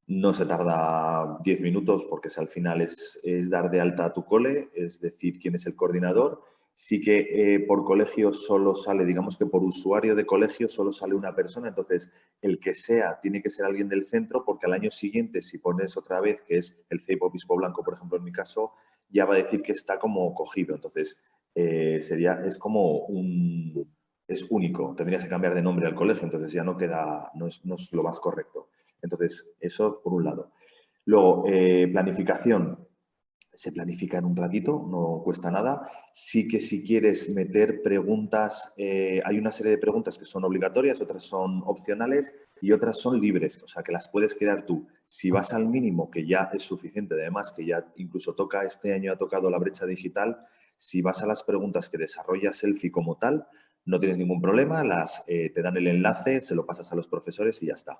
No se tarda 10 minutos porque al final es, es dar de alta a tu cole, es decir quién es el coordinador sí que eh, por colegio solo sale, digamos que por usuario de colegio solo sale una persona, entonces el que sea tiene que ser alguien del centro porque al año siguiente si pones otra vez, que es el CEIP Obispo Blanco, por ejemplo, en mi caso, ya va a decir que está como cogido, entonces eh, sería, es como un, es único, tendrías que cambiar de nombre al colegio, entonces ya no queda, no es, no es lo más correcto. Entonces, eso por un lado. Luego, eh, planificación se planifica en un ratito, no cuesta nada. Sí que si quieres meter preguntas, eh, hay una serie de preguntas que son obligatorias, otras son opcionales y otras son libres, o sea que las puedes crear tú. Si vas al mínimo, que ya es suficiente, además que ya incluso toca, este año ha tocado la brecha digital, si vas a las preguntas que desarrolla Selfie como tal, no tienes ningún problema, las, eh, te dan el enlace, se lo pasas a los profesores y ya está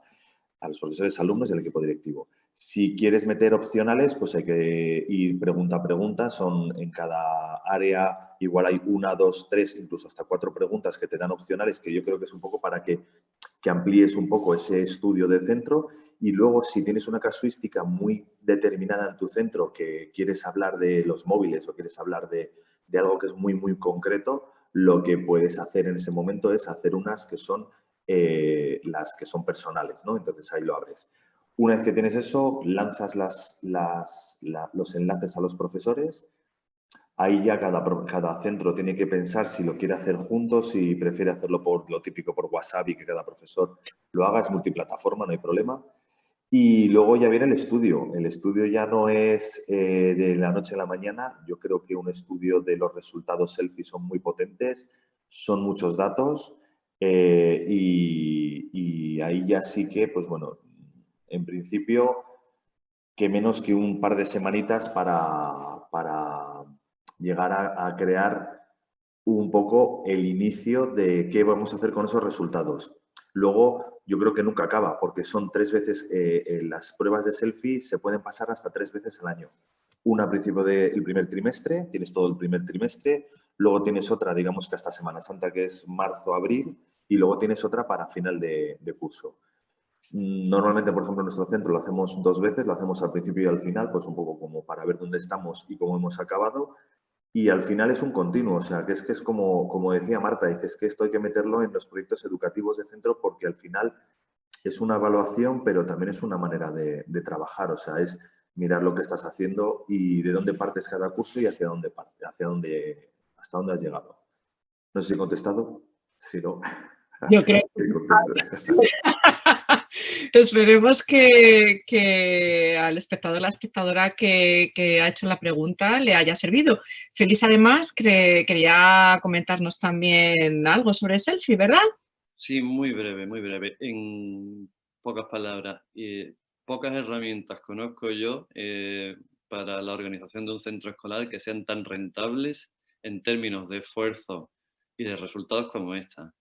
a los profesores, alumnos y al equipo directivo. Si quieres meter opcionales, pues hay que ir pregunta a pregunta. Son en cada área, igual hay una, dos, tres, incluso hasta cuatro preguntas que te dan opcionales, que yo creo que es un poco para que, que amplíes un poco ese estudio de centro. Y luego, si tienes una casuística muy determinada en tu centro, que quieres hablar de los móviles o quieres hablar de, de algo que es muy, muy concreto, lo que puedes hacer en ese momento es hacer unas que son eh, las que son personales, ¿no? Entonces ahí lo abres. Una vez que tienes eso, lanzas las, los enlaces a los profesores. Ahí ya cada, cada centro tiene que pensar si lo quiere hacer juntos, si prefiere hacerlo por lo típico por WhatsApp y que cada profesor lo haga, es multiplataforma, no hay problema. Y luego ya viene el estudio. El estudio ya no es eh, de la noche a la mañana. Yo creo que un estudio de los resultados selfie son muy potentes, son muchos datos eh, y, ahí ya sí que, pues bueno, en principio, que menos que un par de semanitas para, para llegar a, crear un poco el inicio de qué vamos a hacer con esos resultados. Luego, yo creo que nunca acaba, porque son tres veces, eh, eh, las pruebas de selfie se pueden pasar hasta tres veces al año. Una a principio del primer trimestre, tienes todo el primer trimestre, luego tienes otra, digamos que hasta Semana Santa, que es marzo-abril, y luego tienes otra para final de, curso. Mm, normalmente, por ejemplo, en nuestro centro lo hacemos dos veces, lo hacemos al principio y al final, pues un poco como para ver dónde estamos y cómo hemos acabado. Y al final es un continuo, o sea, que es que es como, como decía Marta, dices que esto hay que meterlo en los proyectos educativos de centro porque al final es una evaluación, pero también es una manera de, de trabajar, o sea, es mirar lo que estás haciendo y de dónde partes cada curso y hacia dónde, hacia dónde, hasta dónde has llegado. No sé si he contestado, si no... Yo creo Esperemos que, al espectador o la espectadora que, ha hecho la pregunta le haya servido. Feliz, además, quería comentarnos también algo sobre Selfie, ¿verdad? Sí, muy breve, muy breve. En pocas palabras, pocas herramientas conozco yo eh, para la organización de un centro escolar que sean tan rentables en términos de esfuerzo y de resultados como esta.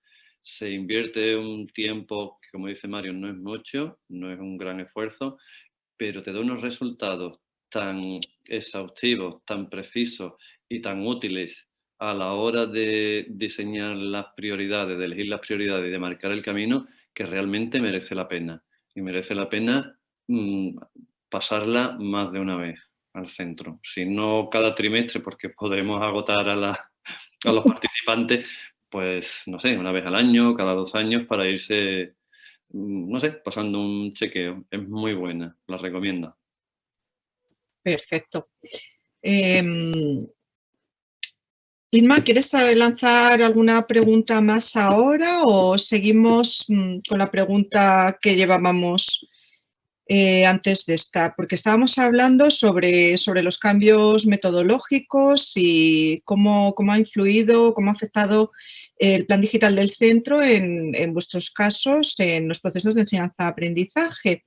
Se invierte un tiempo que, como dice Mario, no es mucho, no es un gran esfuerzo, pero te da unos resultados tan exhaustivos, tan precisos y tan útiles a la hora de diseñar las prioridades, de elegir las prioridades y de marcar el camino, que realmente merece la pena. Y merece la pena mm, pasarla más de una vez al centro. Si no cada trimestre, porque podremos agotar a, los participantes, pues no sé, una vez al año, cada dos años, para irse, mm, no sé, pasando un chequeo. Es muy buena, la recomiendo. Perfecto. Em, Inma, ¿quieres lanzar alguna pregunta más ahora o seguimos mm, con la pregunta que llevábamos eh, antes de esta? Porque estábamos hablando sobre, sobre los cambios metodológicos y cómo, cómo, ha influido, cómo ha afectado el plan digital del centro en, en vuestros casos, en los procesos de enseñanza-aprendizaje.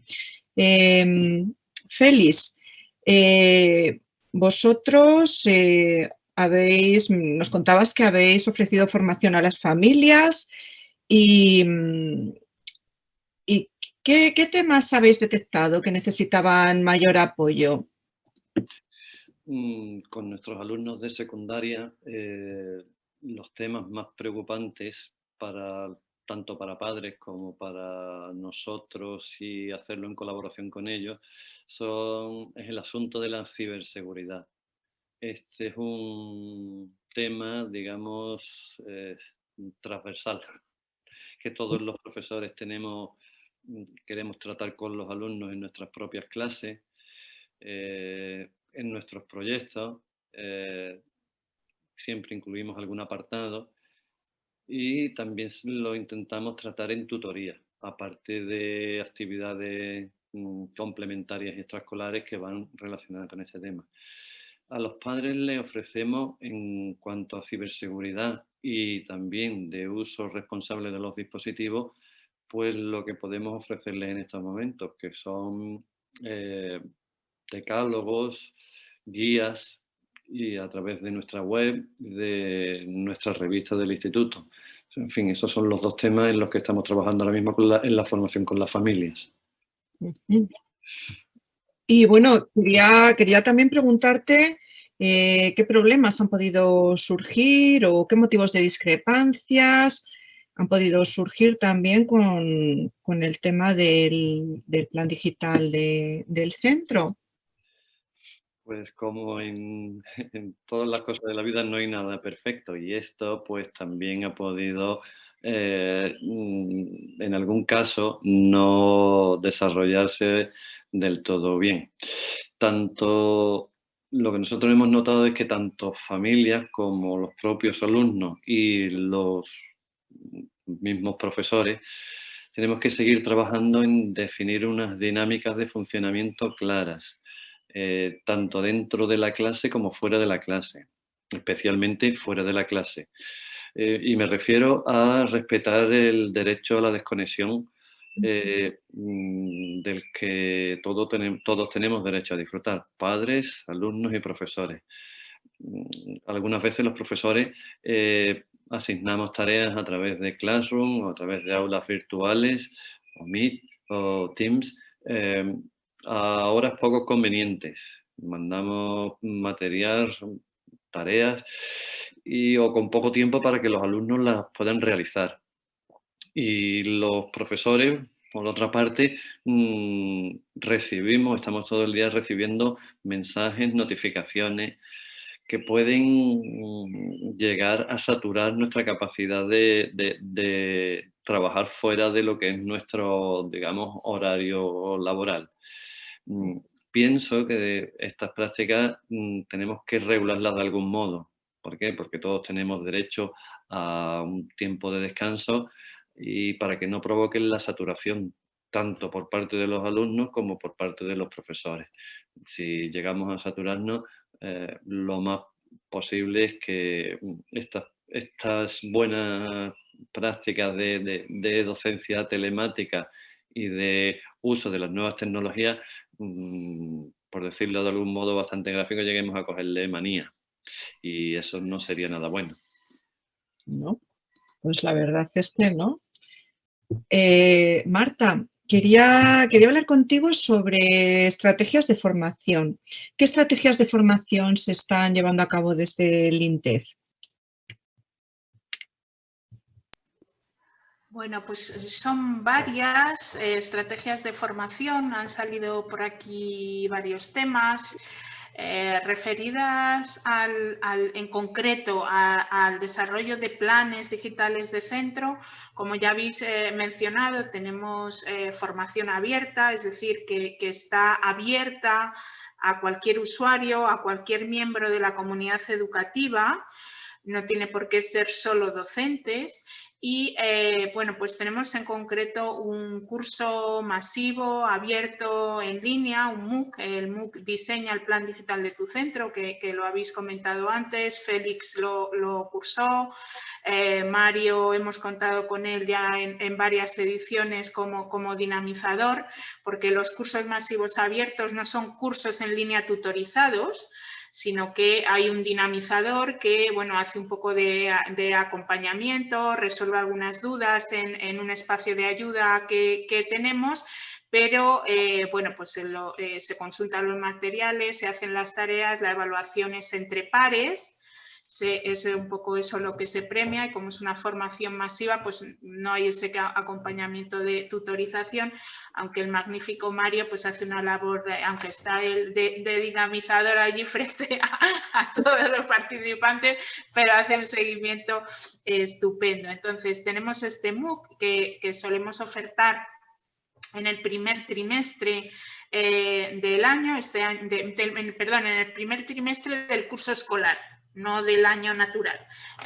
Em, Félix, eh, vosotros eh, habéis, nos contabas que habéis ofrecido formación a las familias y, ¿qué, temas habéis detectado que necesitaban mayor apoyo? Mm, con nuestros alumnos de secundaria, eh, los temas más preocupantes para tanto para padres como para nosotros y hacerlo en colaboración con ellos, son, es el asunto de la ciberseguridad. Este es un tema, digamos, eh, transversal, que todos los profesores tenemos, queremos tratar con los alumnos en nuestras propias clases, eh, en nuestros proyectos, eh, siempre incluimos algún apartado y también lo intentamos tratar en tutoría, aparte de actividades mm, complementarias y extraescolares que van relacionadas con ese tema. A los padres les ofrecemos en cuanto a ciberseguridad y también de uso responsable de los dispositivos, pues lo que podemos ofrecerles en estos momentos, que son eh, decálogos, guías y a través de nuestra web, de nuestra revista del instituto. En fin, esos son los dos temas en los que estamos trabajando ahora mismo en la formación con las familias. Y bueno, quería, quería también preguntarte eh, qué problemas han podido surgir o qué motivos de discrepancias han podido surgir también con, el tema del, plan digital del centro. Pues como en, todas las cosas de la vida no hay nada perfecto y esto pues también ha podido eh, mm, en algún caso no desarrollarse del todo bien. Tanto lo que nosotros hemos notado es que tanto familias como los propios alumnos y los mismos profesores tenemos que seguir trabajando en definir unas dinámicas de funcionamiento claras eh, tanto dentro de la clase como fuera de la clase, especialmente fuera de la clase. Eh, y me refiero a respetar el derecho a la desconexión eh, mm, del que todos tenemos derecho a disfrutar, padres, alumnos y profesores. Mm, algunas veces los profesores asignamos tareas a través de Classroom o a través de aulas virtuales o Meet o Teams a horas poco convenientes. Mandamos material, tareas y, o con poco tiempo para que los alumnos las puedan realizar. Y los profesores, por otra parte, mm, recibimos, estamos todo el día recibiendo mensajes, notificaciones que pueden llegar a saturar nuestra capacidad de, de trabajar fuera de lo que es nuestro, digamos, horario laboral. Mm, pienso que estas prácticas mm, tenemos que regularlas de algún modo. ¿Por qué? Porque todos tenemos derecho a un tiempo de descanso y para que no provoquen la saturación tanto por parte de los alumnos como por parte de los profesores. Si llegamos a saturarnos, eh, lo más posible es que mm, estas, buenas prácticas de docencia telemática y de uso de las nuevas tecnologías Mm, por decirlo de algún modo bastante gráfico, lleguemos a cogerle manía. Y eso no sería nada bueno. No, pues la verdad es que no. Eh, Marta, Quería, hablar contigo sobre estrategias de formación. ¿Qué estrategias de formación se están llevando a cabo desde el INTEF? Bueno, pues eh, son varias eh, estrategias de formación, han salido por aquí varios temas. Eh, referidas al, en concreto al desarrollo de planes digitales de centro, como ya habéis eh, mencionado, tenemos eh, formación abierta, es decir, que, que está abierta a cualquier usuario, a cualquier miembro de la comunidad educativa, no tiene por qué ser solo docentes y eh, bueno, pues tenemos en concreto un curso masivo, abierto en línea, un MOOC. El MOOC diseña el plan digital de tu centro, que, lo habéis comentado antes. Félix lo, cursó. Eh, Mario, hemos contado con él ya en, varias ediciones como, como dinamizador, porque los cursos masivos abiertos no son cursos en línea tutorizados, sino que hay un dinamizador que bueno, hace un poco de, acompañamiento, resuelve algunas dudas en, un espacio de ayuda que, tenemos, pero eh, bueno, pues eh, se consultan los materiales, se hacen las tareas, la evaluación es entre pares es un poco eso lo que se premia y como es una formación masiva, pues no hay ese acompañamiento de tutorización, aunque el magnífico Mario pues hace una labor, aunque está el de, dinamizador allí frente a, todos los participantes, pero hace un seguimiento estupendo. Entonces tenemos este MOOC que, solemos ofertar en el primer trimestre eh, del año, este perdón, en el primer trimestre del curso escolar no del año natural,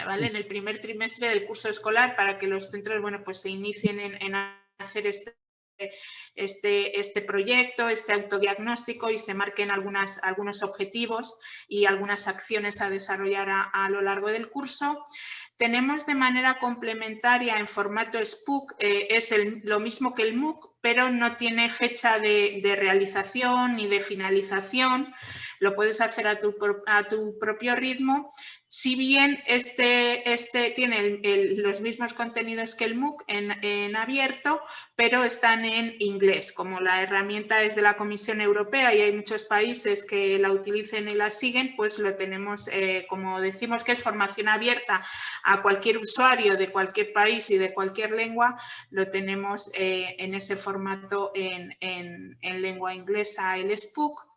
¿vale? En el primer trimestre del curso escolar para que los centros, bueno, pues se inicien en, hacer este, este, este, proyecto, este autodiagnóstico y se marquen algunas, algunos objetivos y algunas acciones a desarrollar a, lo largo del curso. Tenemos de manera complementaria en formato SPOOK, eh, es lo mismo que el MOOC, pero no tiene fecha de, realización ni de finalización. Lo puedes hacer a tu propio ritmo, si bien este, este tiene los mismos contenidos que el MOOC en, abierto, pero están en inglés. Como la herramienta es de la Comisión Europea y hay muchos países que la utilicen y la siguen, pues lo tenemos, eh, como decimos que es formación abierta a cualquier usuario de cualquier país y de cualquier lengua, lo tenemos eh, en ese formato en, en lengua inglesa, el SPOOK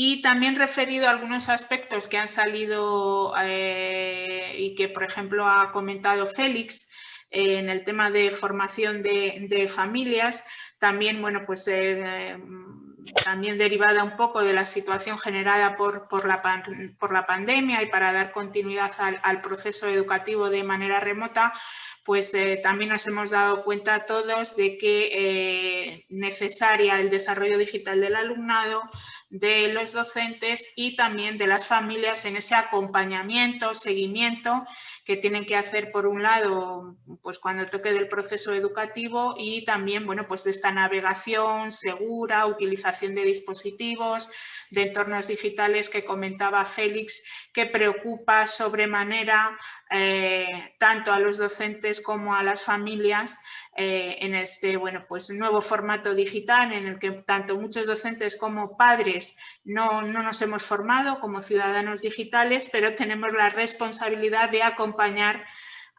y también referido a algunos aspectos que han salido eh, y que, por ejemplo, ha comentado Félix eh, en el tema de formación de, familias, también, bueno, pues eh, también derivada un poco de la situación generada por, por, la, por la, pandemia y para dar continuidad al, proceso educativo de manera remota, pues también nos hemos dado cuenta todos de que necesaria el desarrollo digital del alumnado, de los docentes y también de las familias en ese acompañamiento, seguimiento que tienen que hacer por un lado pues cuando toque del proceso educativo y también bueno pues de esta navegación segura, utilización de dispositivos, de entornos digitales que comentaba Félix que preocupa sobremanera eh, tanto a los docentes como a las familias eh, en este bueno, pues, nuevo formato digital en el que tanto muchos docentes como padres no, nos hemos formado como ciudadanos digitales, pero tenemos la responsabilidad de acompañar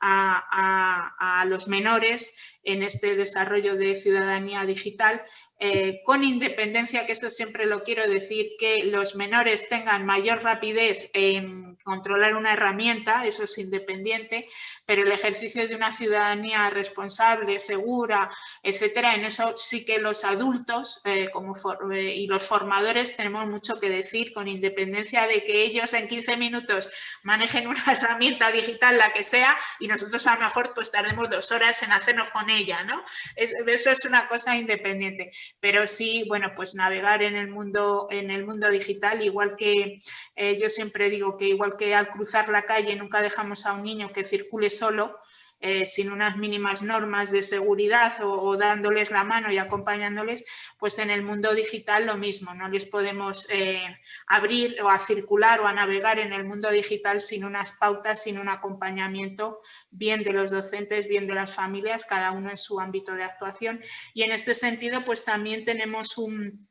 a, los menores en este desarrollo de ciudadanía digital eh, con independencia, que eso siempre lo quiero decir, que los menores tengan mayor rapidez en controlar una herramienta, eso es independiente, pero el ejercicio de una ciudadanía responsable, segura, etcétera, en eso sí que los adultos eh, como eh, y los formadores tenemos mucho que decir, con independencia de que ellos en 15 minutos manejen una herramienta digital, la que sea, y nosotros a lo mejor pues tardemos dos horas en hacernos con ella, ¿no? eso es una cosa independiente pero sí, bueno, pues navegar en el mundo, en el mundo digital, igual que eh, yo siempre digo que igual que al cruzar la calle nunca dejamos a un niño que circule solo, eh, sin unas mínimas normas de seguridad o, dándoles la mano y acompañándoles, pues en el mundo digital lo mismo, no les podemos eh, abrir o a circular o a navegar en el mundo digital sin unas pautas, sin un acompañamiento bien de los docentes, bien de las familias, cada uno en su ámbito de actuación. Y en este sentido, pues también tenemos un,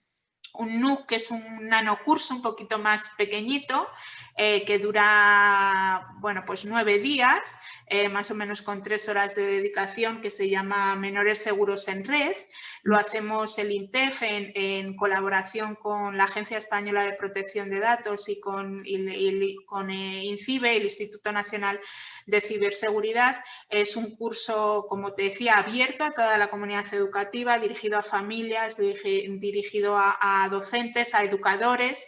un NUC, que es un nanocurso un poquito más pequeñito, eh, que dura, bueno, pues nueve días, eh, más o menos con tres horas de dedicación que se llama Menores Seguros en Red. Lo hacemos el INTEF en, colaboración con la Agencia Española de Protección de Datos y con, con eh, INCIBE, el Instituto Nacional de Ciberseguridad. Es un curso, como te decía, abierto a toda la comunidad educativa, dirigido a familias, dirigido a docentes, a educadores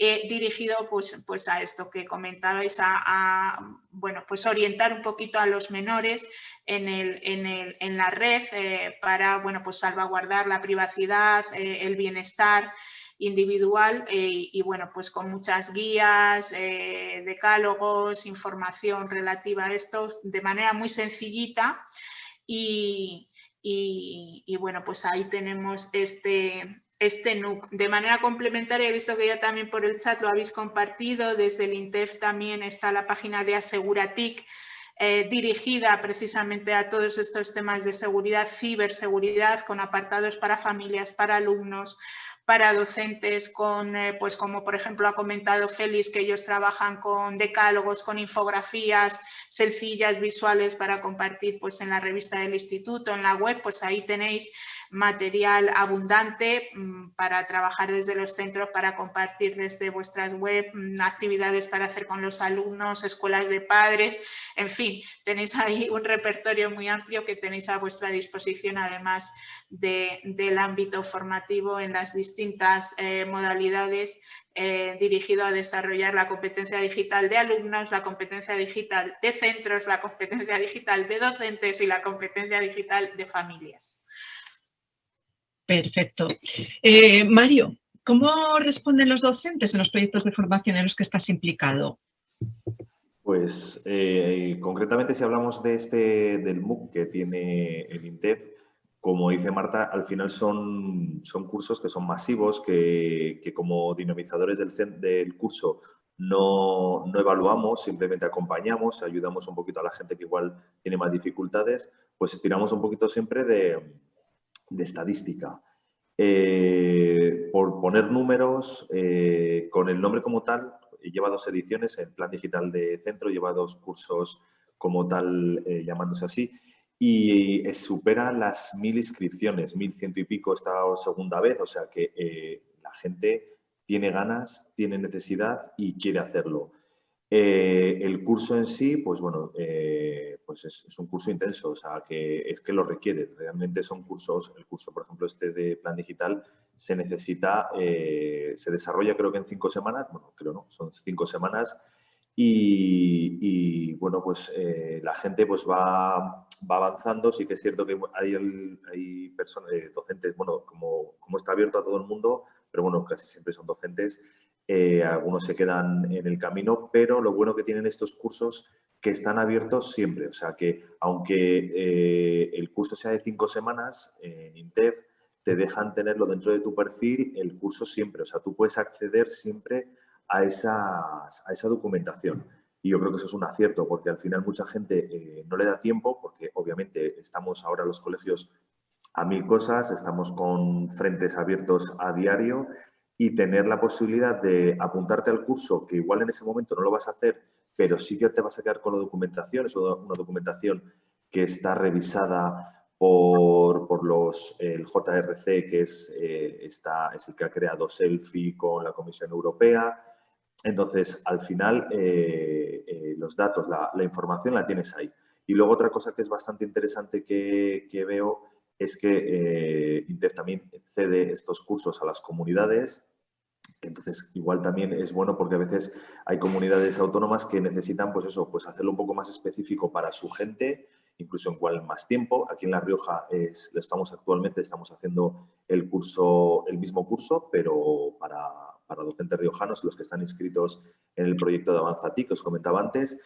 dirigido pues, pues a esto que comentabais, a, bueno, pues orientar un poquito a los menores en, el, en, el, en la red eh, para bueno, pues salvaguardar la privacidad, eh, el bienestar individual eh, y bueno, pues con muchas guías, decálogos, información relativa a esto de manera muy sencillita. Y, y bueno, pues ahí tenemos este, este NUC. De manera complementaria, he visto que ya también por el chat lo habéis compartido, desde el INTEF también está la página de Aseguratic, eh, dirigida precisamente a todos estos temas de seguridad, ciberseguridad, con apartados para familias, para alumnos, para docentes, con, eh, pues como por ejemplo ha comentado Félix, que ellos trabajan con decálogos, con infografías sencillas, visuales para compartir pues en la revista del instituto, en la web, pues ahí tenéis material abundante mm, para trabajar desde los centros, para compartir desde vuestras web, mm, actividades para hacer con los alumnos, escuelas de padres, en fin, tenéis ahí un repertorio muy amplio que tenéis a vuestra disposición además del ámbito formativo en las distintas eh, modalidades eh, dirigido a desarrollar la competencia digital de alumnos, la competencia digital de centros, la competencia digital de docentes y la competencia digital de familias. Perfecto. Eh, Mario, ¿cómo responden los docentes en los proyectos de formación en los que estás implicado? Pues eh, concretamente si hablamos de este del MOOC que tiene el INTEF, como dice Marta, al final son, son cursos que son masivos, que, como dinamizadores del, del curso no, no, evaluamos, simplemente acompañamos, ayudamos un poquito a la gente que igual tiene más dificultades, pues tiramos un poquito siempre de, de estadística. Eh, por poner números, eh, con el nombre como tal, lleva dos ediciones, el plan digital de centro lleva dos cursos como tal, eh, llamándose así, y supera las mil inscripciones, mil ciento y pico esta segunda vez, o sea que la gente tiene ganas, tiene necesidad y quiere hacerlo. Eh, el curso en sí, pues bueno, eh, pues es, un curso intenso, o sea, que es que lo requiere. Realmente son cursos, el curso, por ejemplo, este de plan digital, se necesita, eh, se desarrolla creo que en cinco semanas, bueno, creo no, son cinco semanas y, bueno, pues la gente pues va, va, avanzando. Sí que es cierto que hay, hay personas, docentes, bueno, como, como está abierto a todo el mundo, pero bueno, casi siempre son docentes, eh, algunos se quedan en el camino, pero lo bueno que tienen estos cursos que están abiertos siempre, o sea que aunque eh, el curso sea de cinco semanas en INTEF, te dejan tenerlo dentro de tu perfil el curso siempre, o sea, tú puedes acceder siempre a, esas, a esa documentación. Y yo creo que eso es un acierto, porque al final mucha gente eh, no le da tiempo, porque obviamente estamos ahora los colegios a mil cosas, estamos con frentes abiertos a diario y tener la posibilidad de apuntarte al curso, que igual en ese momento no lo vas a hacer, pero sí que te vas a quedar con la documentación, es una documentación que está revisada por, los, el JRC, que es, eh, está, es el que ha creado Selfie con la Comisión Europea. Entonces, al final, eh, eh, los datos, la, información la tienes ahí. Y luego otra cosa que es bastante interesante que, que veo es que INTEF también cede estos cursos a las comunidades entonces, igual también es bueno porque a veces hay comunidades autónomas que necesitan, pues eso, pues hacerlo un poco más específico para su gente, incluso en cual más tiempo. Aquí en La Rioja es, lo estamos actualmente, estamos haciendo el curso, el mismo curso, pero para, docentes riojanos, los que están inscritos en el proyecto de Avanzati, que os comentaba antes.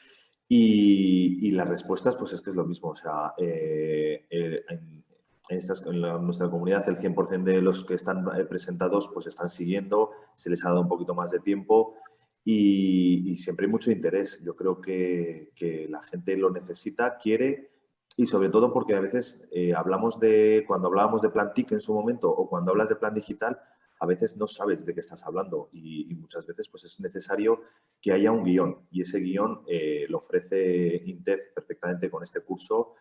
Y, las respuestas, pues es que es lo mismo. O sea, eh, eh, nuestra comunidad el 100% de los que están eh, presentados pues están siguiendo, se les ha dado un poquito más de tiempo y, siempre hay mucho interés. Yo creo que, la gente lo necesita, quiere y sobre todo porque a veces eh, hablamos de, cuando hablábamos de plan TIC en su momento o cuando hablas de plan digital, a veces no sabes de qué estás hablando y, muchas veces pues es necesario que haya un guion y ese guion eh, lo ofrece INTEF perfectamente con este curso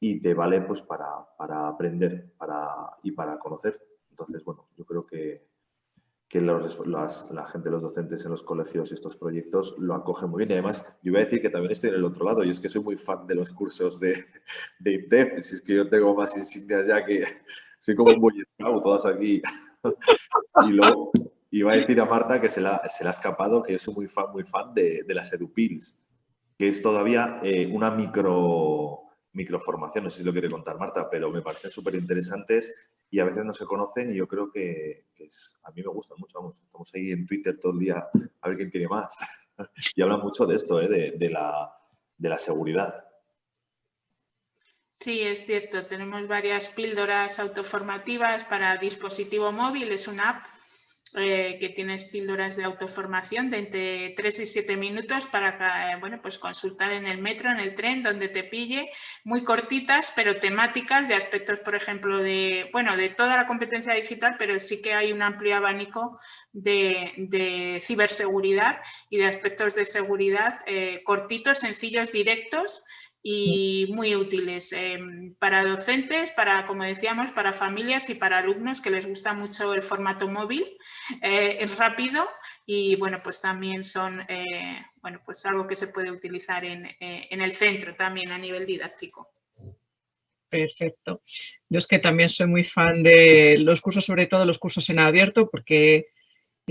y te vale pues para, aprender para, y para conocer. Entonces, bueno, yo creo que, que la gente, los docentes en los colegios y estos proyectos lo acogen muy bien. Y además, yo voy a decir que también estoy en el otro lado. y es que soy muy fan de los cursos de, de INTEF. Si es que yo tengo más insignias ya que soy como un boy todas aquí. y luego iba a decir a Marta que se, la, se le ha escapado que yo soy muy fan, muy fan de, de las EduPills, que es todavía eh, una micro sé si lo quiere contar Marta, pero me parecen súper interesantes y a veces no se conocen y yo creo que, es, a mí me gustan mucho, vamos, estamos ahí en Twitter todo el día a ver quién tiene más. y hablan mucho de esto, ¿eh? de, la, de la seguridad. Sí, es cierto. Tenemos varias píldoras autoformativas para dispositivo móvil. Es una app eh, que tienes píldoras de autoformación de entre 3 y 7 minutos para eh, bueno, pues consultar en el metro, en el tren, donde te pille, muy cortitas, pero temáticas de aspectos, por ejemplo, de, bueno, de toda la competencia digital, pero sí que hay un amplio abanico de, ciberseguridad y de aspectos de seguridad eh, cortitos, sencillos, directos, y muy útiles em, para docentes, para, como decíamos, para familias y para alumnos que les gusta mucho el formato móvil. Eh, es rápido y, bueno, pues también son, eh, bueno, pues algo que se puede utilizar en, eh, en el centro también a nivel didáctico. Perfecto. Yo es que también soy muy fan de los cursos, sobre todo los cursos en abierto, porque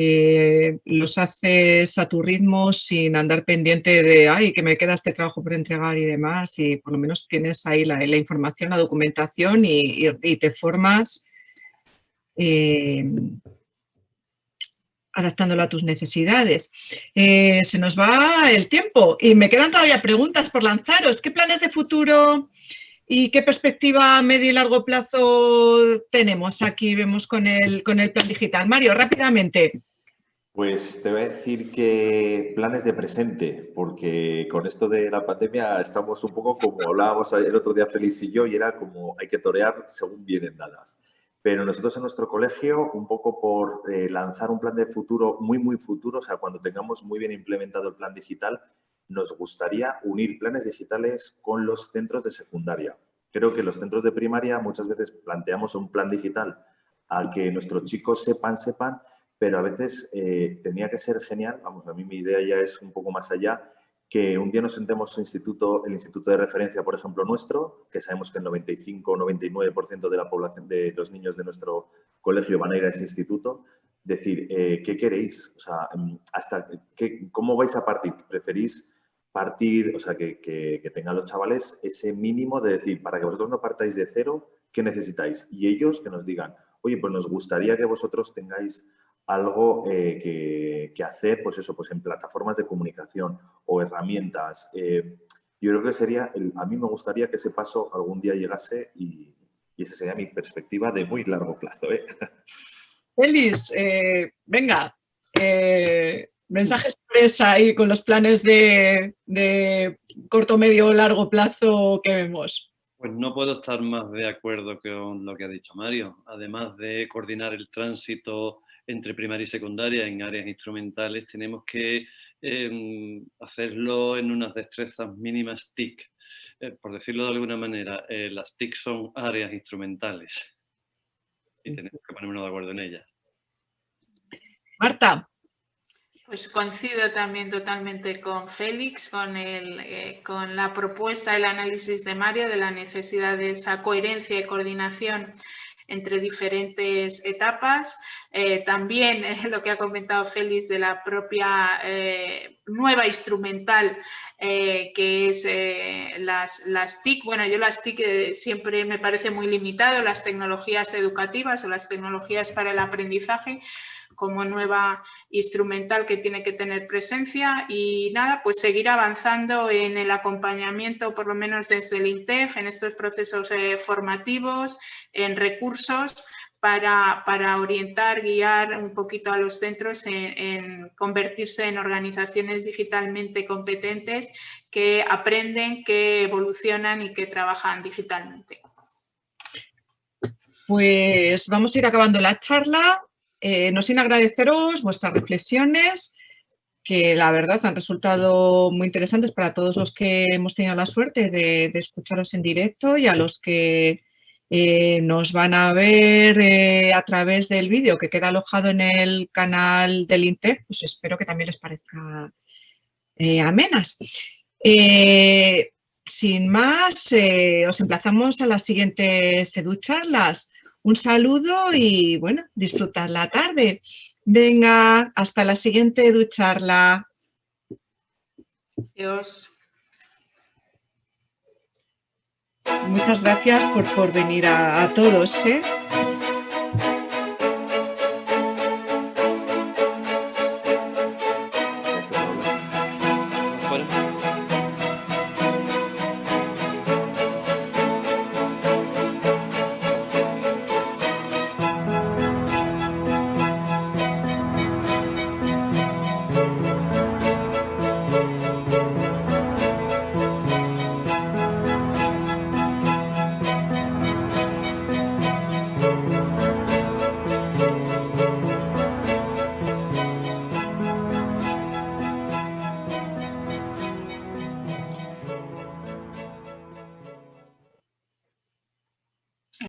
eh, los haces a tu ritmo sin andar pendiente de, ay, que me queda este trabajo por entregar y demás, y por lo menos tienes ahí la, información, la documentación y, te formas eh, adaptándolo a tus necesidades. Eh, se nos va el tiempo y me quedan todavía preguntas por lanzaros. ¿Qué planes de futuro ¿Y qué perspectiva a medio y largo plazo tenemos aquí? Vemos con el, con el plan digital. Mario, rápidamente. Pues te voy a decir que planes de presente, porque con esto de la pandemia estamos un poco como hablábamos el otro día Félix y yo, y era como hay que torear según vienen dadas. Pero nosotros en nuestro colegio, un poco por eh, lanzar un plan de futuro muy, muy futuro, o sea, cuando tengamos muy bien implementado el plan digital, nos gustaría unir planes digitales con los centros de secundaria. Creo que los centros de primaria muchas veces planteamos un plan digital al que nuestros chicos sepan, sepan, pero a veces eh, tenía que ser genial, vamos, a mí mi idea ya es un poco más allá, que un día nos sentemos en instituto, el instituto de referencia, por ejemplo, nuestro, que sabemos que el 95 o 99% de la población de los niños de nuestro colegio van a ir a ese instituto, decir, eh, ¿qué queréis? O sea, hasta qué, ¿cómo vais a partir? ¿Preferís partir, o sea, que, que, tengan los chavales ese mínimo de decir, para que vosotros no partáis de cero, ¿qué necesitáis? Y ellos que nos digan, oye, pues nos gustaría que vosotros tengáis algo eh, que, hacer, pues eso, pues en plataformas de comunicación o herramientas. Eh, yo creo que sería, a mí me gustaría que ese paso algún día llegase y, esa sería mi perspectiva de muy largo plazo. ¿eh? Feliz, eh, venga, mensaje sorpresa ahí con los planes de, corto, medio, largo plazo que vemos. Pues no puedo estar más de acuerdo con lo que ha dicho Mario. Además de coordinar el tránsito entre primaria y secundaria en áreas instrumentales, tenemos que em, hacerlo en unas destrezas mínimas TIC. Eh, por decirlo de alguna manera, eh, las TIC son áreas instrumentales y tenemos que ponernos de acuerdo en ellas. Marta. Pues coincido también totalmente con Félix, con, el, eh, con la propuesta, el análisis de Mario de la necesidad de esa coherencia y coordinación entre diferentes etapas. Eh, también lo que ha comentado Félix de la propia eh, nueva instrumental que es las, las TIC. Bueno, yo las TIC siempre me parece muy limitado, las tecnologías educativas o las tecnologías para el aprendizaje, como nueva instrumental que tiene que tener presencia y nada, pues seguir avanzando en el acompañamiento, por lo menos desde el INTEF, en estos procesos eh, formativos, en recursos, para, orientar, guiar un poquito a los centros en, convertirse en organizaciones digitalmente competentes que aprenden, que evolucionan y que trabajan digitalmente. Pues vamos a ir acabando la charla. Eh, no sin agradeceros vuestras reflexiones, que la verdad han resultado muy interesantes para todos los que hemos tenido la suerte de, escucharos en directo y a los que eh, nos van a ver eh, a través del vídeo que queda alojado en el canal del INTEC, pues espero que también les parezca amenas. sin más, os emplazamos a las siguientes educharlas. Un saludo y bueno, disfrutad la tarde. Venga, hasta la siguiente ducharla. Adiós. Muchas gracias por, por venir a, a todos. ¿eh?